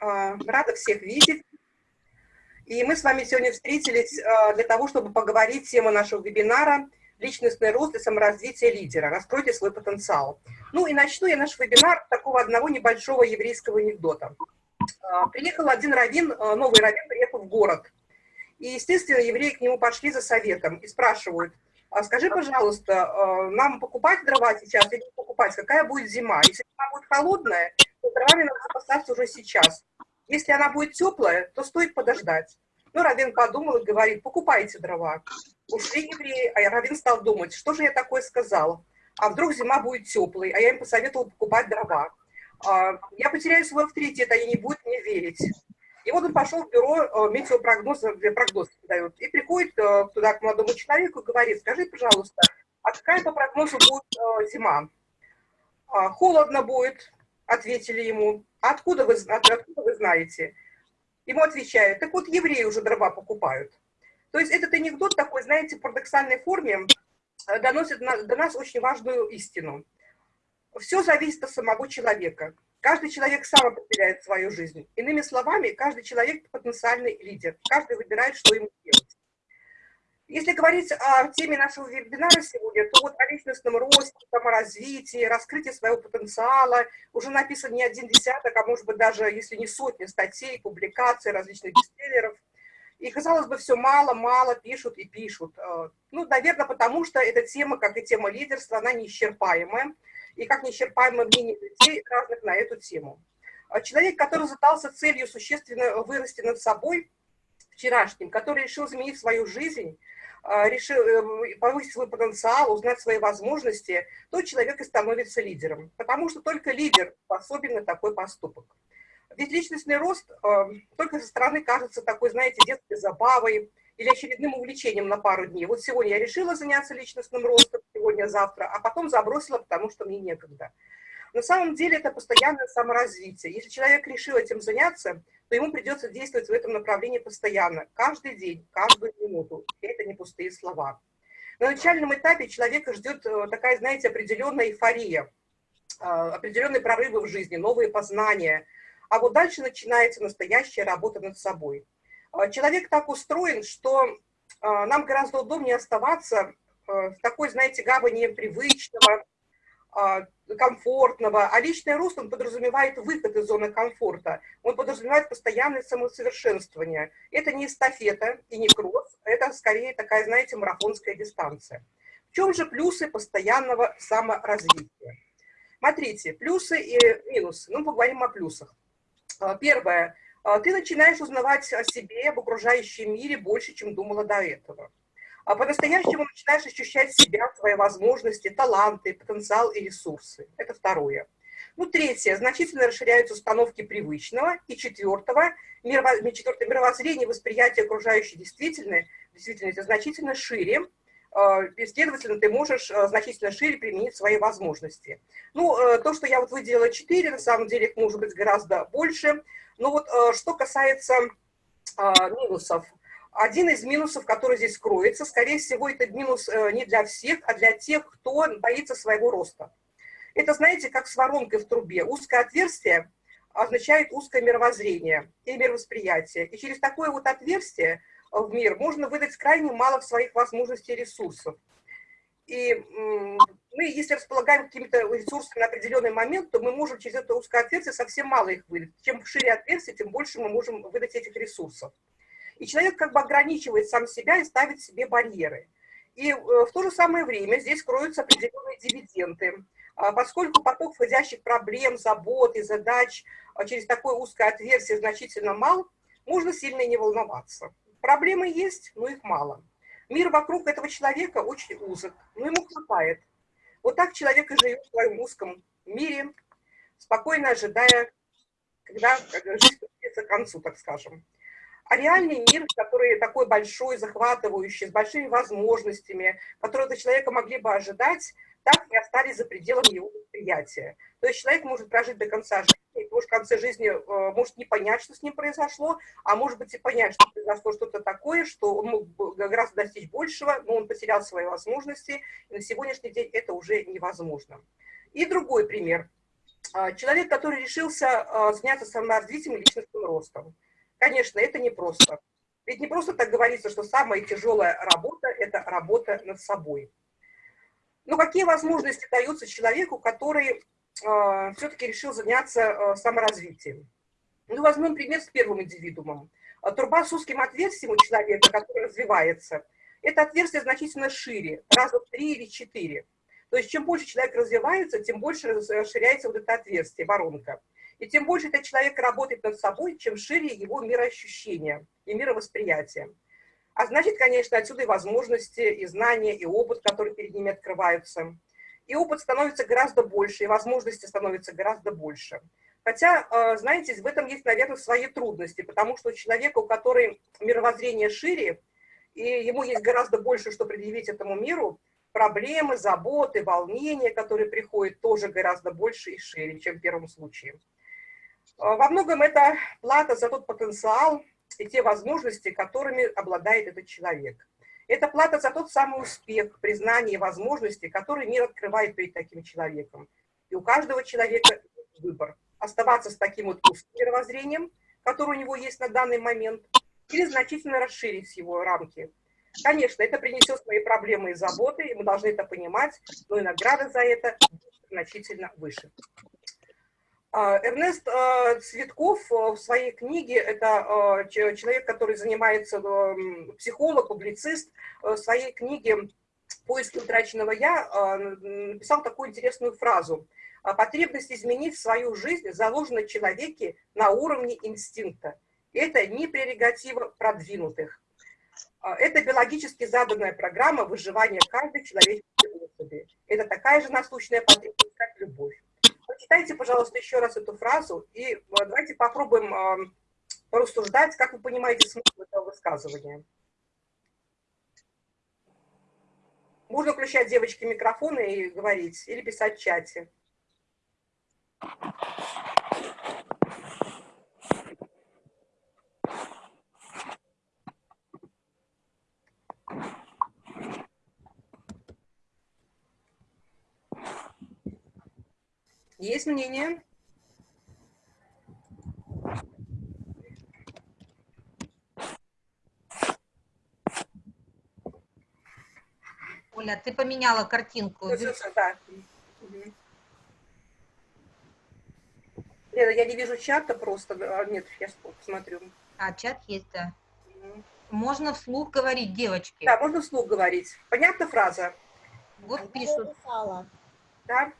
А, рада всех видеть. И мы с вами сегодня встретились а, для того, чтобы поговорить тема нашего вебинара «Личностный рост и саморазвитие лидера. Раскройте свой потенциал». Ну и начну я наш вебинар с такого одного небольшого еврейского анекдота. А, приехал один раввин, новый раввин приехал в город. И, естественно, евреи к нему пошли за советом и спрашивают, а скажи, пожалуйста, нам покупать дрова сейчас или не покупать? Какая будет зима? Если зима будет холодная, то дровами надо запасаться уже сейчас. Если она будет теплая, то стоит подождать. Ну, Равин подумал и говорит, покупайте дрова. Ушли евреи, а Равин стал думать, что же я такое сказал? А вдруг зима будет теплой, а я им посоветовал покупать дрова. А, я потеряю свой авторитет, они не будут мне верить. И вот он пошел в бюро э, метеопрогноза, где прогноз дают, и приходит э, туда к молодому человеку и говорит, скажи, пожалуйста, а какая по прогнозу будет э, зима? А, холодно будет, ответили ему. Откуда вы, откуда вы знаете? Ему отвечают, так вот евреи уже дрова покупают. То есть этот анекдот такой, знаете, в парадоксальной форме э, доносит до нас очень важную истину. Все зависит от самого человека. Каждый человек сам определяет свою жизнь. Иными словами, каждый человек потенциальный лидер. Каждый выбирает, что ему делать. Если говорить о теме нашего вебинара сегодня, то вот о личностном росте, саморазвитии, раскрытии своего потенциала уже написан не один десяток, а может быть даже, если не сотни статей, публикаций, различных бестселлеров. И, казалось бы, все мало-мало пишут и пишут. Э, ну, наверное, потому что эта тема, как и тема лидерства, она неисчерпаемая. И как неисчерпаемое мнение людей разных на эту тему. А человек, который задался целью существенно вырасти над собой, вчерашним, который решил изменить свою жизнь, решил э, повысить свой потенциал, узнать свои возможности, то человек и становится лидером. Потому что только лидер способен на такой поступок. Ведь личностный рост э, только со стороны кажется такой, знаете, детской забавой или очередным увлечением на пару дней. Вот сегодня я решила заняться личностным ростом, сегодня-завтра, а потом забросила, потому что мне некогда. На самом деле это постоянное саморазвитие. Если человек решил этим заняться, то ему придется действовать в этом направлении постоянно, каждый день, каждую минуту. И это не пустые слова. На начальном этапе человека ждет э, такая, знаете, определенная эйфория, э, определенные прорывы в жизни, новые познания. А вот дальше начинается настоящая работа над собой. Э, человек так устроен, что нам гораздо удобнее оставаться в такой, знаете, гавани привычного, комфортного, а личный рост, он подразумевает выход из зоны комфорта, он подразумевает постоянное самосовершенствование. Это не эстафета и не кросс, это скорее такая, знаете, марафонская дистанция. В чем же плюсы постоянного саморазвития? Смотрите, плюсы и минусы. Ну, поговорим о плюсах. А, первое. А, ты начинаешь узнавать о себе, об окружающем мире больше, чем думала до этого а по-настоящему начинаешь ощущать себя, свои возможности, таланты, потенциал и ресурсы. Это второе. Ну, третье, значительно расширяются установки привычного. И четвертого, мирово, четвертое, мировоззрение, восприятие окружающей действительности, действительности значительно шире, а, следовательно, ты можешь а, значительно шире применить свои возможности. Ну, э, то, что я вот выделила 4, на самом деле их может быть гораздо больше. Но вот э, что касается минусов, один из минусов, который здесь кроется, скорее всего, это минус э, не для всех, а для тех, кто боится своего роста. Это, знаете, как с воронкой в трубе. Узкое отверстие означает узкое мировоззрение и мировосприятие. И через такое вот отверстие в мир можно выдать крайне мало своих возможностей и ресурсов. И мы, если располагаем какими-то ресурсами на определенный момент, то мы можем через это узкое отверстие совсем мало их выдать. Чем шире отверстие, тем больше мы можем выдать этих ресурсов. И человек как бы ограничивает сам себя и ставит себе барьеры. И э, в то же самое время здесь кроются определенные дивиденды, а, поскольку поток входящих проблем, забот и задач а, через такое узкое отверстие значительно мал, можно сильно не волноваться. Проблемы есть, но их мало. Мир вокруг этого человека очень узок, но ему хватает. Вот так человек и живет в своем узком мире, спокойно ожидая, когда жизнь подойдет к концу, так скажем. А реальный мир, который такой большой, захватывающий, с большими возможностями, которые от человека могли бы ожидать, так и остались за пределами его восприятия. То есть человек может прожить до конца жизни, и может в конце жизни э, может не понять, что с ним произошло, а может быть и понять, что произошло что-то такое, что он мог бы гораздо достичь большего, но он потерял свои возможности, и на сегодняшний день это уже невозможно. И другой пример. А, человек, который решился а, заняться саморазвитием и личностным ростом. Конечно, это непросто. Ведь не просто так говорится, что самая тяжелая работа – это работа над собой. Но какие возможности даются человеку, который э, все-таки решил заняться э, саморазвитием? Ну, возьмем пример с первым индивидуумом. Труба с узким отверстием у человека, который развивается, это отверстие значительно шире, раза в три или четыре. То есть чем больше человек развивается, тем больше расширяется вот это отверстие, воронка. И тем больше этот человек работает над собой, чем шире его мироощущение и мировосприятие. А значит, конечно, отсюда и возможности, и знания, и опыт, которые перед ними открываются. И опыт становится гораздо больше, и возможности становятся гораздо больше. Хотя, э, знаете, в этом есть, наверное, свои трудности, потому что человек, у которого мировоззрение шире, и ему есть гораздо больше, что предъявить этому миру, проблемы, заботы, волнения, которые приходят, тоже гораздо больше и шире, чем в первом случае. А, во многом это плата за тот потенциал и те возможности, которыми обладает этот человек. Это плата за тот самый успех, признание и возможности, которые мир открывает перед таким человеком. И у каждого человека выбор. Оставаться с таким вот узким мировоззрением, которое у него есть на данный момент, или значительно расширить его рамки, Конечно, это принесет свои проблемы и заботы, и мы должны это понимать, но и награда за это значительно выше. А, Эрнест а, Цветков а, в своей книге, это человек, который занимается, психолог, публицист, в своей книге «Поиски утраченного я» написал такую интересную фразу. «Потребность изменить свою жизнь заложена человеке на уровне инстинкта. Это не прерогатива продвинутых. А, это биологически заданная программа выживания каждой человеческой особи. Это такая же насущная потребность, как любовь. Прочитайте, пожалуйста, еще раз эту фразу, и э, давайте попробуем э, порассуждать, как вы понимаете смысл этого высказывания. Можно включать девочки микрофоны и говорить, или писать в чате. Есть мнение? Оля, ты поменяла картинку. Да. Лена, я не вижу чата просто. А, нет, я посмотрю. А, чат есть, да. Угу. Можно вслух говорить, девочки. Да, можно вслух говорить. Понятна фраза? Вот пишут. Да.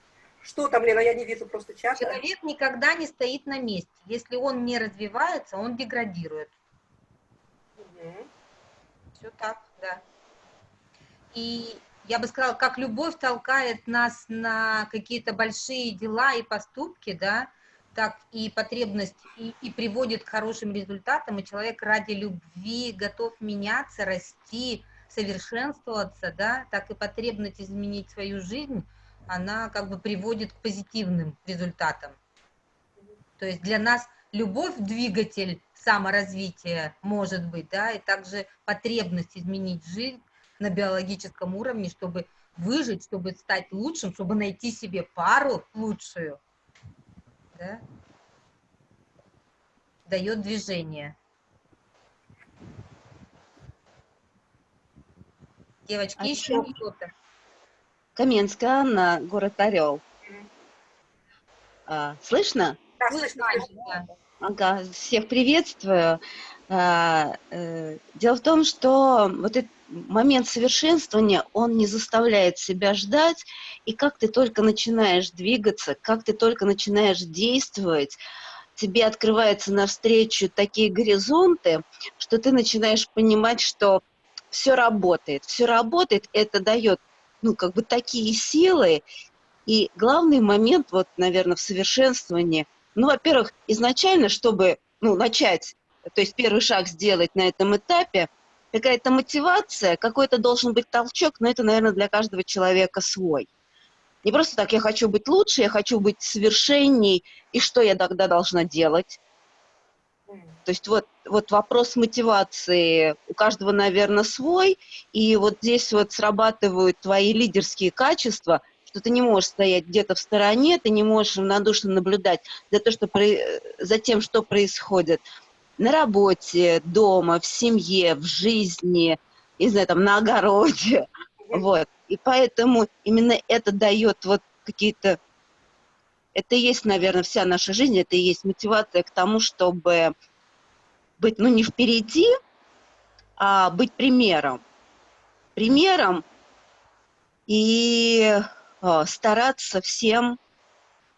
Что там, Лена, я не вижу просто чата. Человек никогда не стоит на месте. Если он не развивается, он деградирует. Угу. Все так, да. И я бы сказала, как любовь толкает нас на какие-то большие дела и поступки, да, так и потребность и, и приводит к хорошим результатам, и человек ради любви готов меняться, расти, совершенствоваться, да, так и потребность изменить свою жизнь – она как бы приводит к позитивным результатам. То есть для нас любовь – двигатель саморазвития может быть, да, и также потребность изменить жизнь на биологическом уровне, чтобы выжить, чтобы стать лучшим, чтобы найти себе пару лучшую, да, дает движение. Девочки, а еще кто-то? Каменская Анна, город Орел. А, слышно? Да, слышно. Ага, всех приветствую. А, э, дело в том, что вот этот момент совершенствования, он не заставляет себя ждать, и как ты только начинаешь двигаться, как ты только начинаешь действовать, тебе открываются навстречу такие горизонты, что ты начинаешь понимать, что все работает. Все работает, это дает ну, как бы такие силы. И главный момент, вот, наверное, в совершенствовании, ну, во-первых, изначально, чтобы, ну, начать, то есть первый шаг сделать на этом этапе, какая-то мотивация, какой-то должен быть толчок, но это, наверное, для каждого человека свой. Не просто так, я хочу быть лучше, я хочу быть совершенней, и что я тогда должна делать? То есть вот, вот вопрос мотивации у каждого, наверное, свой, и вот здесь вот срабатывают твои лидерские качества, что ты не можешь стоять где-то в стороне, ты не можешь равнодушно наблюдать за, то, что, за тем, что происходит на работе, дома, в семье, в жизни, не знаю, там, на огороде. Вот. И поэтому именно это дает вот какие-то... Это и есть, наверное, вся наша жизнь, это и есть мотивация к тому, чтобы быть, ну, не впереди, а быть примером. Примером и э, стараться всем,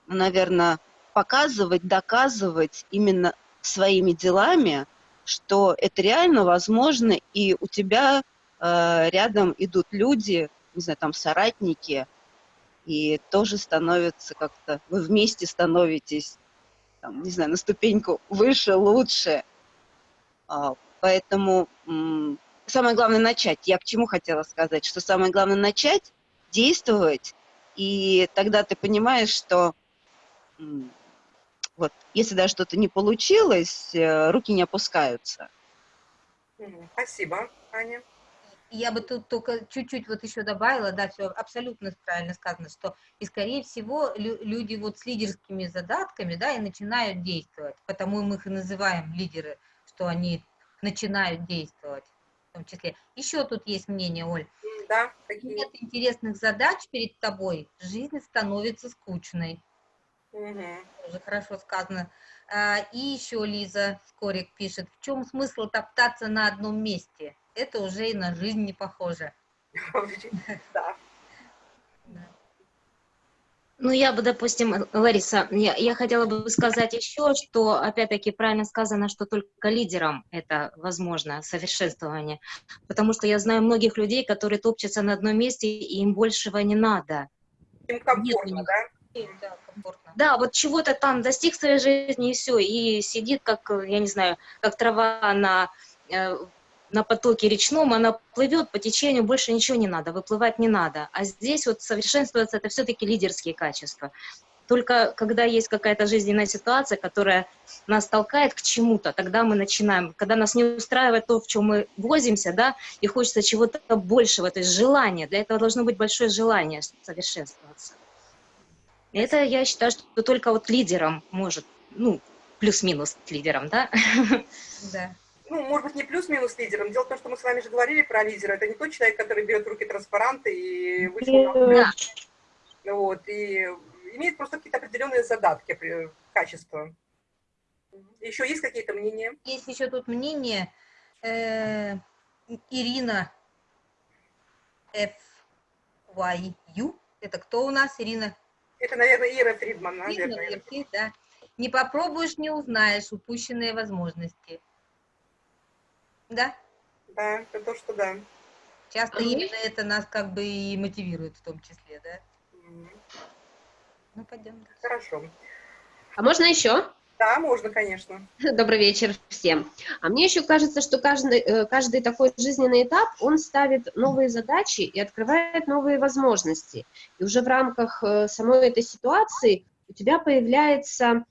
наверное, показывать, доказывать именно своими делами, что это реально возможно, и у тебя э, рядом идут люди, не знаю, там соратники, и тоже становятся как-то, вы вместе становитесь, там, не знаю, на ступеньку выше, лучше. А, поэтому самое главное начать. Я к чему хотела сказать, что самое главное начать, действовать, и тогда ты понимаешь, что вот, если даже что-то не получилось, э, руки не опускаются. Спасибо, Аня. Я бы тут только чуть-чуть вот еще добавила, да, все абсолютно правильно сказано, что и скорее всего люди вот с лидерскими задатками, да, и начинают действовать, потому мы их и называем лидеры, что они начинают действовать в том числе. Еще тут есть мнение, Оль. Да, какие? Нет интересных задач перед тобой, жизнь становится скучной. Угу. Тоже хорошо сказано. А, и еще Лиза Скорик пишет, в чем смысл топтаться на одном месте? Это уже и на жизнь не похоже. Да. Ну, я бы, допустим, Лариса, я, я хотела бы сказать еще, что, опять-таки, правильно сказано, что только лидерам это возможно, совершенствование. Потому что я знаю многих людей, которые топчутся на одном месте, и им большего не надо. Им комфортно, Нет, да? Да, комфортно. Да, вот чего-то там достиг своей жизни, и все, и сидит, как, я не знаю, как трава на э, на потоке речном, она плывет по течению, больше ничего не надо, выплывать не надо. А здесь вот совершенствуется это все-таки лидерские качества. Только когда есть какая-то жизненная ситуация, которая нас толкает к чему-то, тогда мы начинаем, когда нас не устраивает то, в чем мы возимся, да, и хочется чего-то большего, то есть желание. Для этого должно быть большое желание совершенствоваться. Это, я считаю, что только вот лидером может, ну, плюс-минус лидером, да? Да ну, может быть, не плюс-минус лидером. Дело в том, что мы с вами же говорили про лидера. Это не тот человек, который берет в руки транспаранты и вышел да. Вот, и имеет просто какие-то определенные задатки, качества. Еще есть какие-то мнения? Есть еще тут мнение. Э, Ирина FYU. Это кто у нас, Ирина? Это, наверное, Ира Фридман. Наверное. Ирина, да. Не попробуешь, не узнаешь упущенные возможности. Да? Да, это то, что да. Часто а именно мы... это нас как бы и мотивирует в том числе, да? Mm. Ну, пойдем. Хорошо. А можно еще? Да, можно, конечно. Добрый вечер всем. А мне еще кажется, что каждый, э, каждый такой жизненный этап, он ставит новые задачи и открывает новые возможности. И уже в рамках э, самой этой ситуации у тебя появляется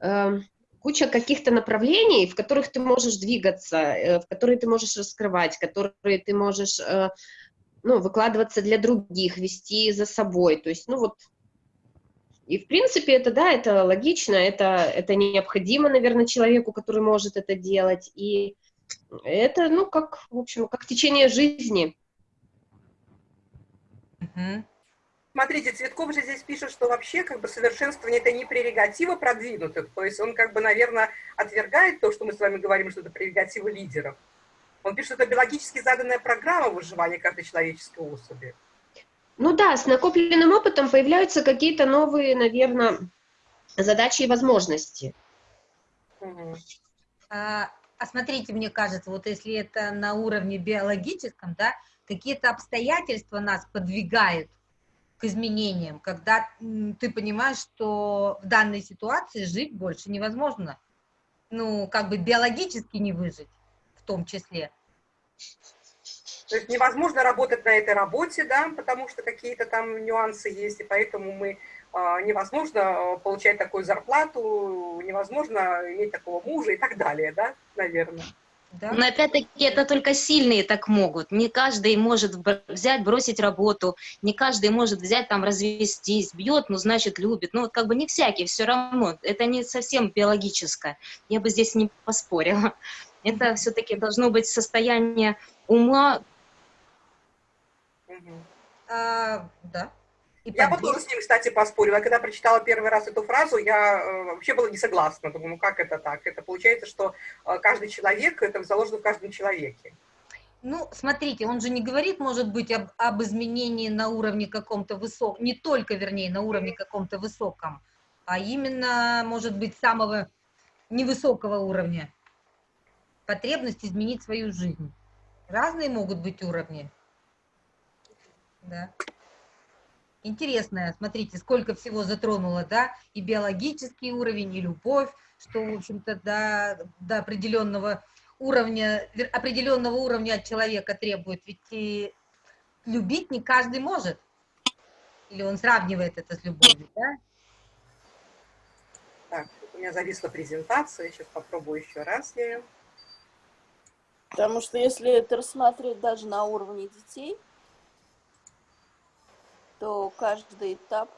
эм, куча каких-то направлений, в которых ты можешь двигаться, э, в которые ты можешь раскрывать, которые ты можешь э, ну, выкладываться для других, вести за собой. То есть, ну вот, и в принципе это, да, это логично, это, это необходимо, наверное, человеку, который может это делать. И это, ну, как, в общем, как течение жизни. Uh-huh. Смотрите, Цветков же здесь пишет, что вообще как бы совершенствование это не прерогатива продвинутых, то есть он как бы, наверное, отвергает то, что мы с вами говорим, что это прерогатива лидеров. Он пишет, что это биологически заданная программа выживания каждой человеческой особи. Ну да, с накопленным опытом появляются какие-то новые, наверное, задачи и возможности. Угу. А, а смотрите, мне кажется, вот если это на уровне биологическом, да, какие-то обстоятельства нас подвигают к изменениям, когда ты понимаешь, что в данной ситуации жить больше невозможно. Ну, как бы биологически не выжить в том числе. То есть невозможно работать на этой работе, да, потому что какие-то там нюансы есть, и поэтому мы э, невозможно а, получать такую зарплату, невозможно иметь такого мужа и так далее, да, наверное. Да? Но опять-таки это только сильные так могут. Не каждый может взять, бросить работу, не каждый может взять там развестись, бьет, ну значит любит. Ну вот как бы не всякий, все равно. Это не совсем биологическое. Я бы здесь не поспорила. Это все-таки должно быть состояние ума. А, да. И я вот тоже с ним, кстати, поспорила. Я когда прочитала первый раз эту фразу, я э, вообще была не согласна. Думаю, ну как это так? Это получается, что э, каждый человек, это заложено в каждом человеке. Ну, смотрите, он же не говорит, может быть, об, об изменении на уровне каком-то высоком, не только, вернее, на уровне каком-то высоком, а именно, может быть, самого невысокого уровня. Потребность изменить свою жизнь. Разные могут быть уровни. Да интересная, смотрите, сколько всего затронуло, да, и биологический уровень, и любовь, что, в общем-то, до, до определенного уровня, определенного уровня от человека требует, ведь и любить не каждый может, или он сравнивает это с любовью, да? Так, у меня зависла презентация, сейчас попробую еще раз я Потому что если это рассмотреть даже на уровне детей, то каждый этап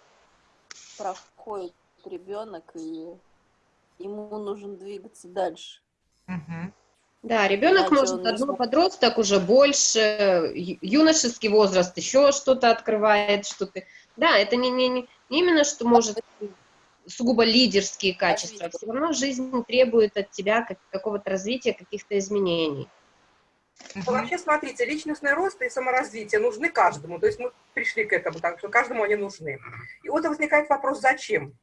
проходит ребенок, и ему нужно двигаться дальше. Угу. Да, ребенок может, одно подросток уже больше, юношеский возраст еще что-то открывает, что-то. Да, это не, не, не именно, что может сугубо лидерские качества, все равно жизнь требует от тебя какого-то развития, каких-то изменений. Ну, вообще, смотрите, личностный рост и саморазвитие нужны каждому. То есть мы пришли к этому, так что каждому они нужны. И вот возникает вопрос, зачем?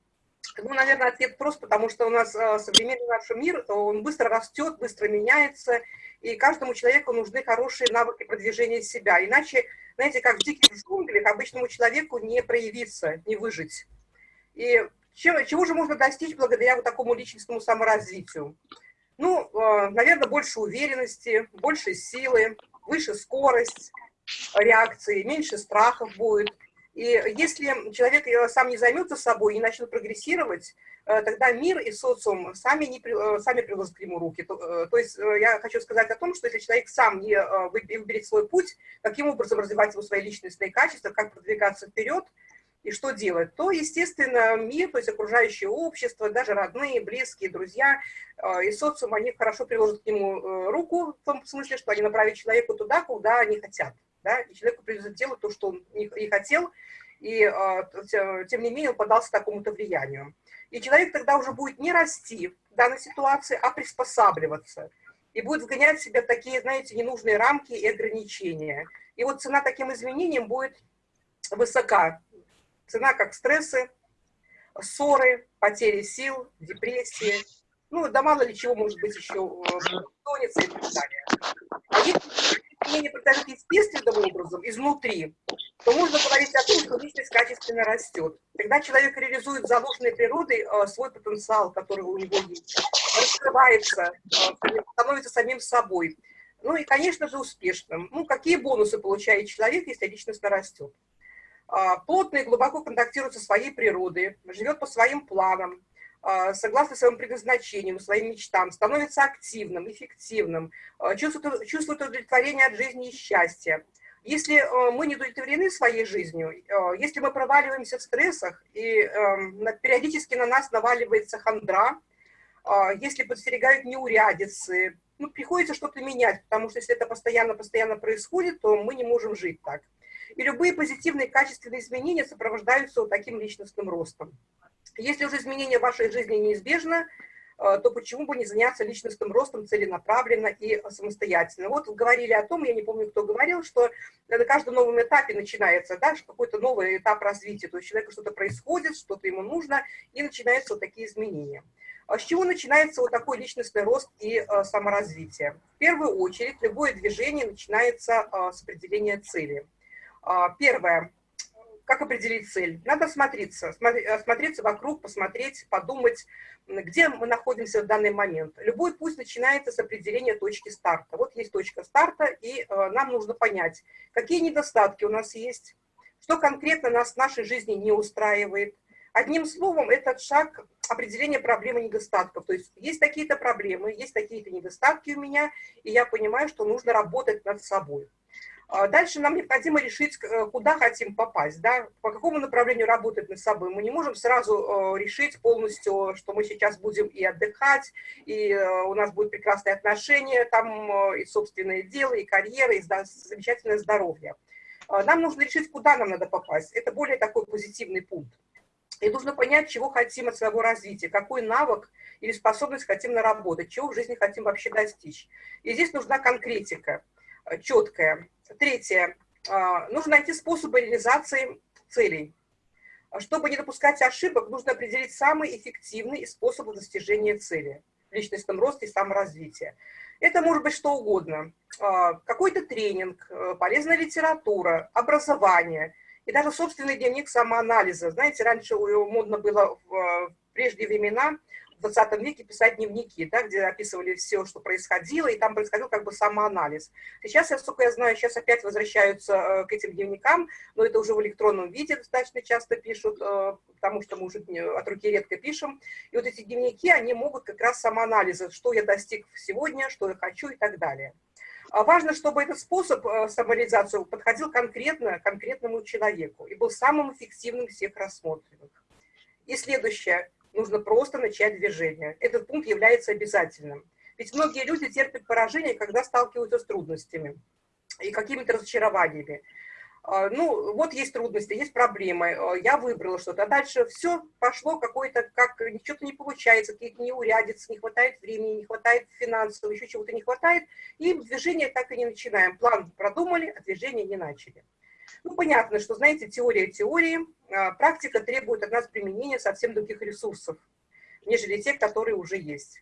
Ну, наверное, ответ прост, потому что у нас э, современный наш мир, он быстро растет, быстро меняется, и каждому человеку нужны хорошие навыки продвижения себя. Иначе, знаете, как в диких джунглях, обычному человеку не проявиться, не выжить. И чего, чего же можно достичь благодаря вот такому личностному саморазвитию? Ну, э, наверное, больше уверенности, больше силы, выше скорость реакции, меньше страхов будет. И если человек сам не займется собой и начнет прогрессировать, э, тогда мир и социум сами, не, э, сами приложат к нему руки. То, то есть я хочу сказать о том, что если человек сам не выберет свой путь, каким образом развивать его свои личностные качества, как продвигаться вперед, и что делать, то, естественно, мир, то есть окружающее общество, даже родные, близкие, друзья э, и социум, они хорошо приложат к нему э, руку, в том смысле, что они направят человеку туда, куда они хотят. Да? И человеку придется делать то, что он и хотел, и э, тем не менее он подался такому-то влиянию. И человек тогда уже будет не расти в данной ситуации, а приспосабливаться. И будет вгонять себя в такие, знаете, ненужные рамки и ограничения. И вот цена таким изменениям будет высока. Цена как стрессы, ссоры, потери сил, депрессии. Ну, да мало ли чего может быть еще бессонница и так далее. А если изменения происходят естественным образом, изнутри, то можно говорить о том, что личность качественно растет. Когда человек реализует заложенной природой э, свой потенциал, который у него есть, раскрывается, э, становится самим собой. Ну и, конечно же, успешным. Ну, какие бонусы получает человек, если личность растет? А, плотно и глубоко контактирует со своей природой, живет по своим планам, а, согласно своему предназначению, своим мечтам, становится активным, эффективным, а, чувствует, чувствует удовлетворение от жизни и счастья. Если мы не удовлетворены своей жизнью, если мы проваливаемся в стрессах, и эм, периодически на нас наваливается хандра, если подстерегают неурядицы, ну, приходится что-то менять, потому что если это постоянно-постоянно происходит, то мы не можем жить так. И любые позитивные качественные изменения сопровождаются вот таким личностным ростом. Если уже изменения в вашей жизни неизбежно, э, то почему бы не заняться личностным ростом целенаправленно и самостоятельно. Вот говорили о том, я не помню, кто говорил, что на каждом новом этапе начинается да, какой-то новый этап развития, то есть у человека что-то происходит, что-то ему нужно, и начинаются вот такие изменения. А с чего начинается вот такой личностный рост и э, саморазвитие? В первую очередь, любое движение начинается э, с определения цели. А, первое. Как определить цель? Надо смотреться, смотреться вокруг, посмотреть, подумать, где мы находимся в данный момент. Любой путь начинается с определения точки старта. Вот есть точка старта, и э, нам нужно понять, какие недостатки у нас есть, что конкретно нас в нашей жизни не устраивает, Одним словом, этот шаг определения проблемы недостатков. То есть есть такие-то проблемы, есть такие-то недостатки у меня, и я понимаю, что нужно работать над собой. А дальше нам необходимо решить, э, куда хотим попасть, да, по какому направлению работать над собой. Мы не можем сразу э, решить полностью, что мы сейчас будем и отдыхать, и э, у нас будет прекрасные отношения, там и собственное дело, и карьера, и замечательное здоровье. А нам нужно решить, куда нам надо попасть. Это более такой позитивный пункт. И нужно понять, чего хотим от своего развития, какой навык или способность хотим наработать, чего в жизни хотим вообще достичь. И здесь нужна конкретика, четкая. Третье. А, нужно найти способы реализации целей. Чтобы не допускать ошибок, нужно определить самый эффективный способ достижения цели в личностном росте и саморазвитии. Это может быть что угодно. А, какой-то тренинг, э, полезная литература, образование и даже собственный дневник самоанализа. Знаете, раньше модно было в э, прежние времена в 20 веке писать дневники, да, где описывали все, что происходило, и там происходил как бы самоанализ. Сейчас, насколько я знаю, сейчас опять возвращаются э, к этим дневникам, но это уже в электронном виде достаточно часто пишут, э, потому что мы уже от руки редко пишем. И вот эти дневники, они могут как раз самоанализа, что я достиг сегодня, что я хочу и так далее. А важно, чтобы этот способ э, самореализации подходил конкретно конкретному человеку и был самым эффективным всех рассмотренных. И следующее нужно просто начать движение. Этот пункт является обязательным. Ведь многие люди терпят поражение, когда сталкиваются с трудностями и какими-то разочарованиями. А, ну, вот есть трудности, есть проблемы, а, я выбрала что-то, а дальше все пошло какое-то, как что-то не получается, какие-то неурядицы, не хватает времени, не хватает финансов, еще чего-то не хватает, и движение так и не начинаем. План продумали, а движение не начали. Ну, понятно, что, знаете, теория теории, а, практика требует от нас применения совсем других ресурсов, нежели те, которые уже есть.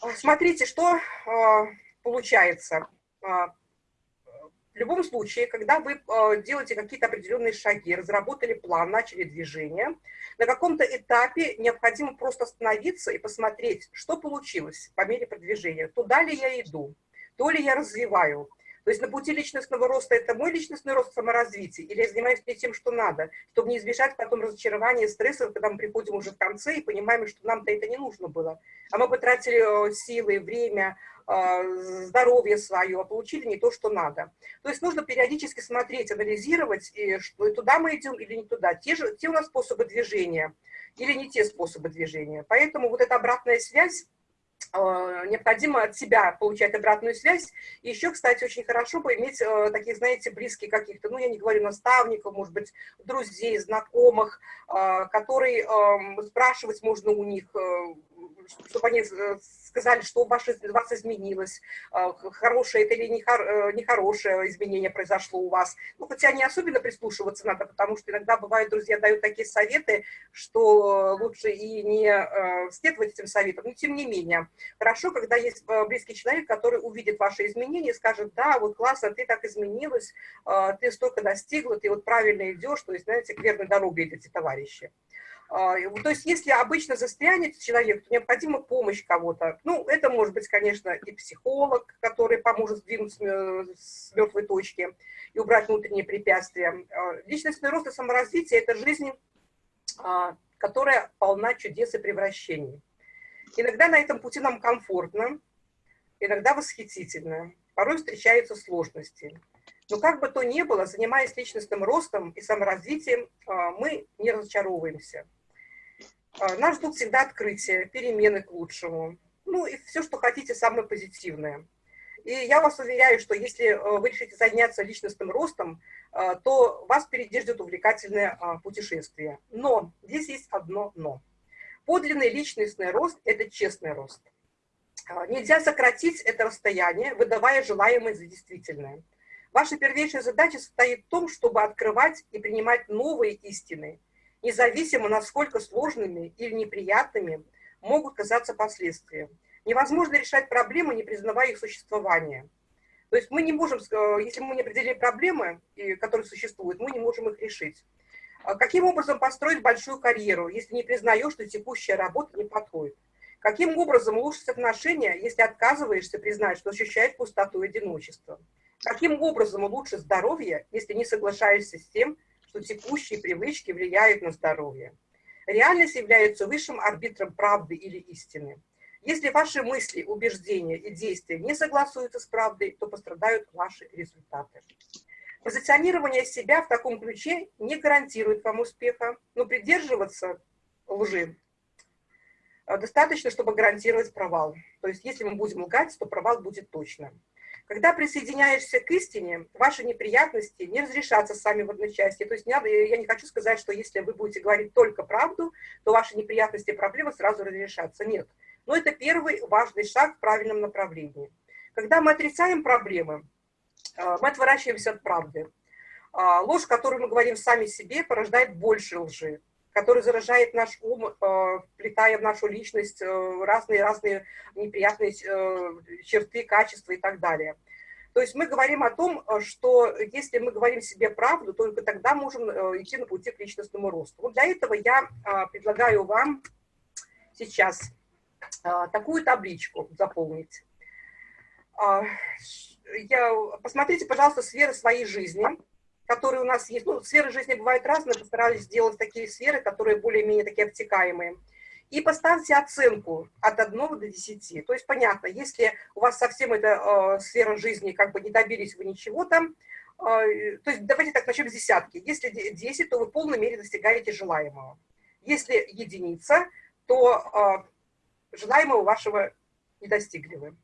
А, смотрите, что а, получается. В любом случае, когда вы делаете какие-то определенные шаги, разработали план, начали движение, на каком-то этапе необходимо просто остановиться и посмотреть, что получилось по мере продвижения. Туда ли я иду, то ли я развиваю, то есть на пути личностного роста это мой личностный рост саморазвития, или я занимаюсь не тем, что надо, чтобы не избежать потом разочарования, стресса, когда мы приходим уже в конце и понимаем, что нам-то это не нужно было. А мы потратили э, силы, время, э, здоровье свое, а получили не то, что надо. То есть нужно периодически смотреть, анализировать, и что туда мы идем или не туда. Те, же, те у нас способы движения или не те способы движения. Поэтому вот эта обратная связь, необходимо от себя получать обратную связь. Еще, кстати, очень хорошо бы иметь э, таких, знаете, близких каких-то, ну, я не говорю наставников, может быть, друзей, знакомых, э, которые эм, спрашивать можно у них, чтобы они сказали, что у вас, у вас изменилось, а, хорошее это или э, нехорошее изменение произошло у вас. Ну, хотя не особенно прислушиваться надо, потому что иногда бывают, друзья дают такие советы, что лучше и не э, следовать этим советам, но тем не менее. Хорошо, когда есть э, близкий человек, который увидит ваши изменения и скажет, да, вот классно, ты так изменилась, ты столько достигла, ты вот правильно идешь, то есть, знаете, к верной дороге идете, товарищи. А, то есть если обычно застрянет человек, то необходима помощь кого-то. Ну, это может быть, конечно, и психолог, который поможет сдвинуть с мертвой точки и убрать внутренние препятствия. А, личностный рост и саморазвитие – это жизнь, а, которая полна чудес и превращений. Иногда на этом пути нам комфортно, иногда восхитительно, порой встречаются сложности. Но как бы то ни было, занимаясь личностным ростом и саморазвитием, мы не разочаровываемся. А, нас ждут всегда открытия, перемены к лучшему. Ну и все, что хотите, самое позитивное. И я вас уверяю, что если э, вы решите заняться личностным ростом, э, то вас впереди ждет увлекательное а, путешествие. Но здесь есть одно «но». Подлинный личностный рост – это честный рост. А, нельзя сократить это расстояние, выдавая желаемое за действительное. Ваша первейшая задача состоит в том, чтобы открывать и принимать новые истины – независимо, насколько сложными или неприятными могут казаться последствия. Невозможно решать проблемы, не признавая их существование. То есть мы не можем, если мы не определили проблемы, которые существуют, мы не можем их решить. А каким образом построить большую карьеру, если не признаешь, что текущая работа не подходит? Каким образом улучшить отношения, если отказываешься признать, что ощущаешь пустоту и одиночество? Каким образом улучшить здоровье, если не соглашаешься с тем, что текущие привычки влияют на здоровье. Реальность является высшим арбитром правды или истины. Если ваши мысли, убеждения и действия не согласуются с правдой, то пострадают ваши результаты. Позиционирование себя в таком ключе не гарантирует вам успеха, но придерживаться лжи э, достаточно, чтобы гарантировать провал. То есть если мы будем лгать, то провал будет точно. Когда присоединяешься к истине, ваши неприятности не разрешатся сами в одночасье. То есть не надо, я не хочу сказать, что если вы будете говорить только правду, то ваши неприятности и проблемы сразу разрешатся. Нет. Но это первый важный шаг в правильном направлении. Когда мы отрицаем проблемы, э, мы отворачиваемся от правды. А, ложь, которую мы говорим сами себе, порождает больше лжи который заражает наш ум, э, вплетая в нашу личность разные-разные э, неприятные э, черты, качества и так далее. То есть мы говорим о том, что если мы говорим себе правду, только тогда можем идти на пути к личностному росту. Вот для этого я предлагаю вам сейчас такую табличку заполнить. Я, посмотрите, пожалуйста, сферы своей жизни которые у нас есть. Ну, сферы жизни бывают разные, постарались сделать такие сферы, которые более-менее такие обтекаемые. И поставьте оценку от 1 до 10. То есть, понятно, если у вас совсем эта э, сфера жизни, как бы не добились вы ничего там, э, то есть давайте так, начнем с десятки. Если 10, то вы в полной мере достигаете желаемого. Если единица, то э, желаемого вашего не достигли вы.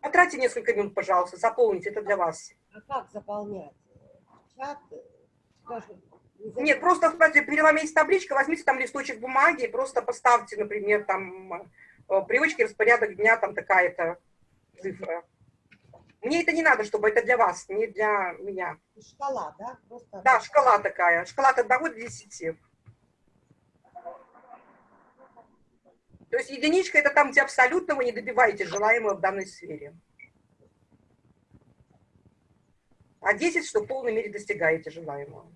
Потратьте несколько минут, пожалуйста, заполните, это для вас. А как заполнять? Чат, скажем, нет, просто, смотрите, перед вами есть табличка, возьмите там листочек бумаги и просто поставьте, например, там э, привычки, распорядок дня, там такая-то цифра. Мне это не надо, чтобы это для вас, не для меня. Шкала, да? Просто... Да, шкала такая. Шкала от 1 до 10. То есть единичка это там, где абсолютно вы не добиваете желаемого в данной сфере. А 10, что в полной мере достигаете желаемого.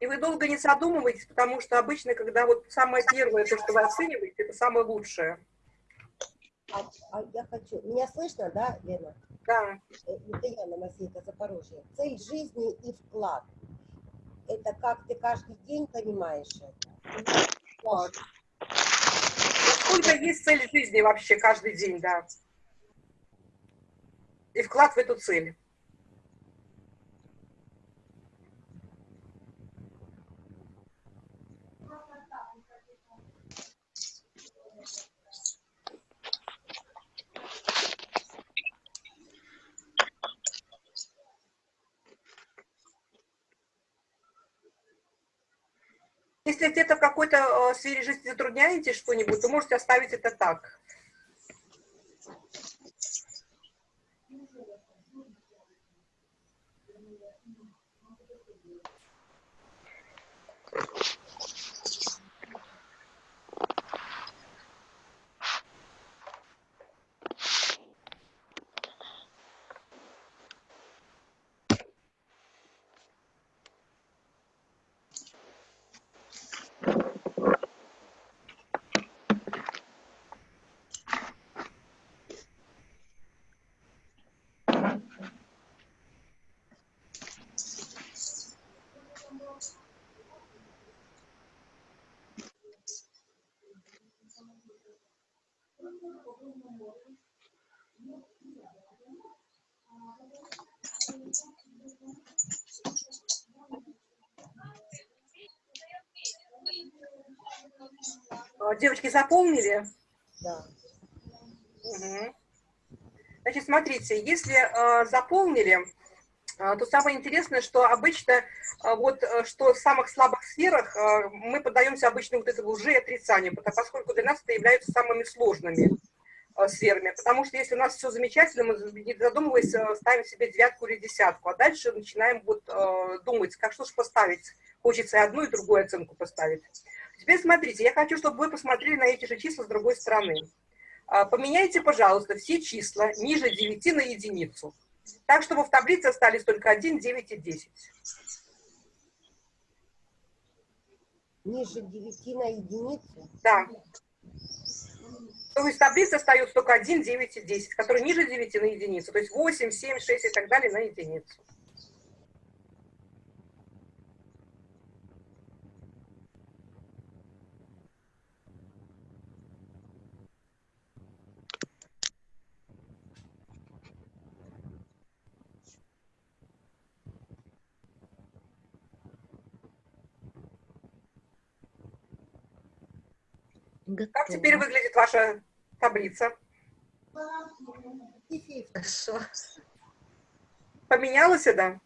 И вы долго не задумываетесь, потому что обычно, когда вот самое первое, то, что вы оцениваете, это самое лучшее. А, а я хочу... Меня слышно, да, Лена? Да. Это я, Намасейка, Запорожье. Цель жизни и вклад. Это как ты каждый день понимаешь это? Вот. Сколько есть цель жизни вообще каждый день, да. И вклад в эту цель. Если где-то в какой-то э, сфере жизни затрудняетесь что-нибудь, то можете оставить это так. Девочки заполнили? Да. Угу. Значит, смотрите, если э, заполнили, э, то самое интересное, что обычно э, вот что в самых слабых сферах э, мы поддаемся обычно вот этому лжеотрицанию, поскольку для нас это являются самыми сложными сферами. Потому что если у нас все замечательно, мы, не задумываясь, э, ставим себе девятку или десятку, а дальше начинаем вот э, думать, как что же поставить. Хочется и одну, и другую оценку поставить. Теперь смотрите, я хочу, чтобы вы посмотрели на эти же числа с другой стороны. А, поменяйте, пожалуйста, все числа ниже 9 на единицу. Так, чтобы в таблице остались только 1, 9 и 10. Ниже 9 на единицу? Да. То есть в таблице остается только 1, 9 и 10, которые ниже 9 на единицу. То есть 8, 7, 6 и так далее на единицу. Готово. Как теперь выглядит ваша таблица? Хорошо. Поменялась, да?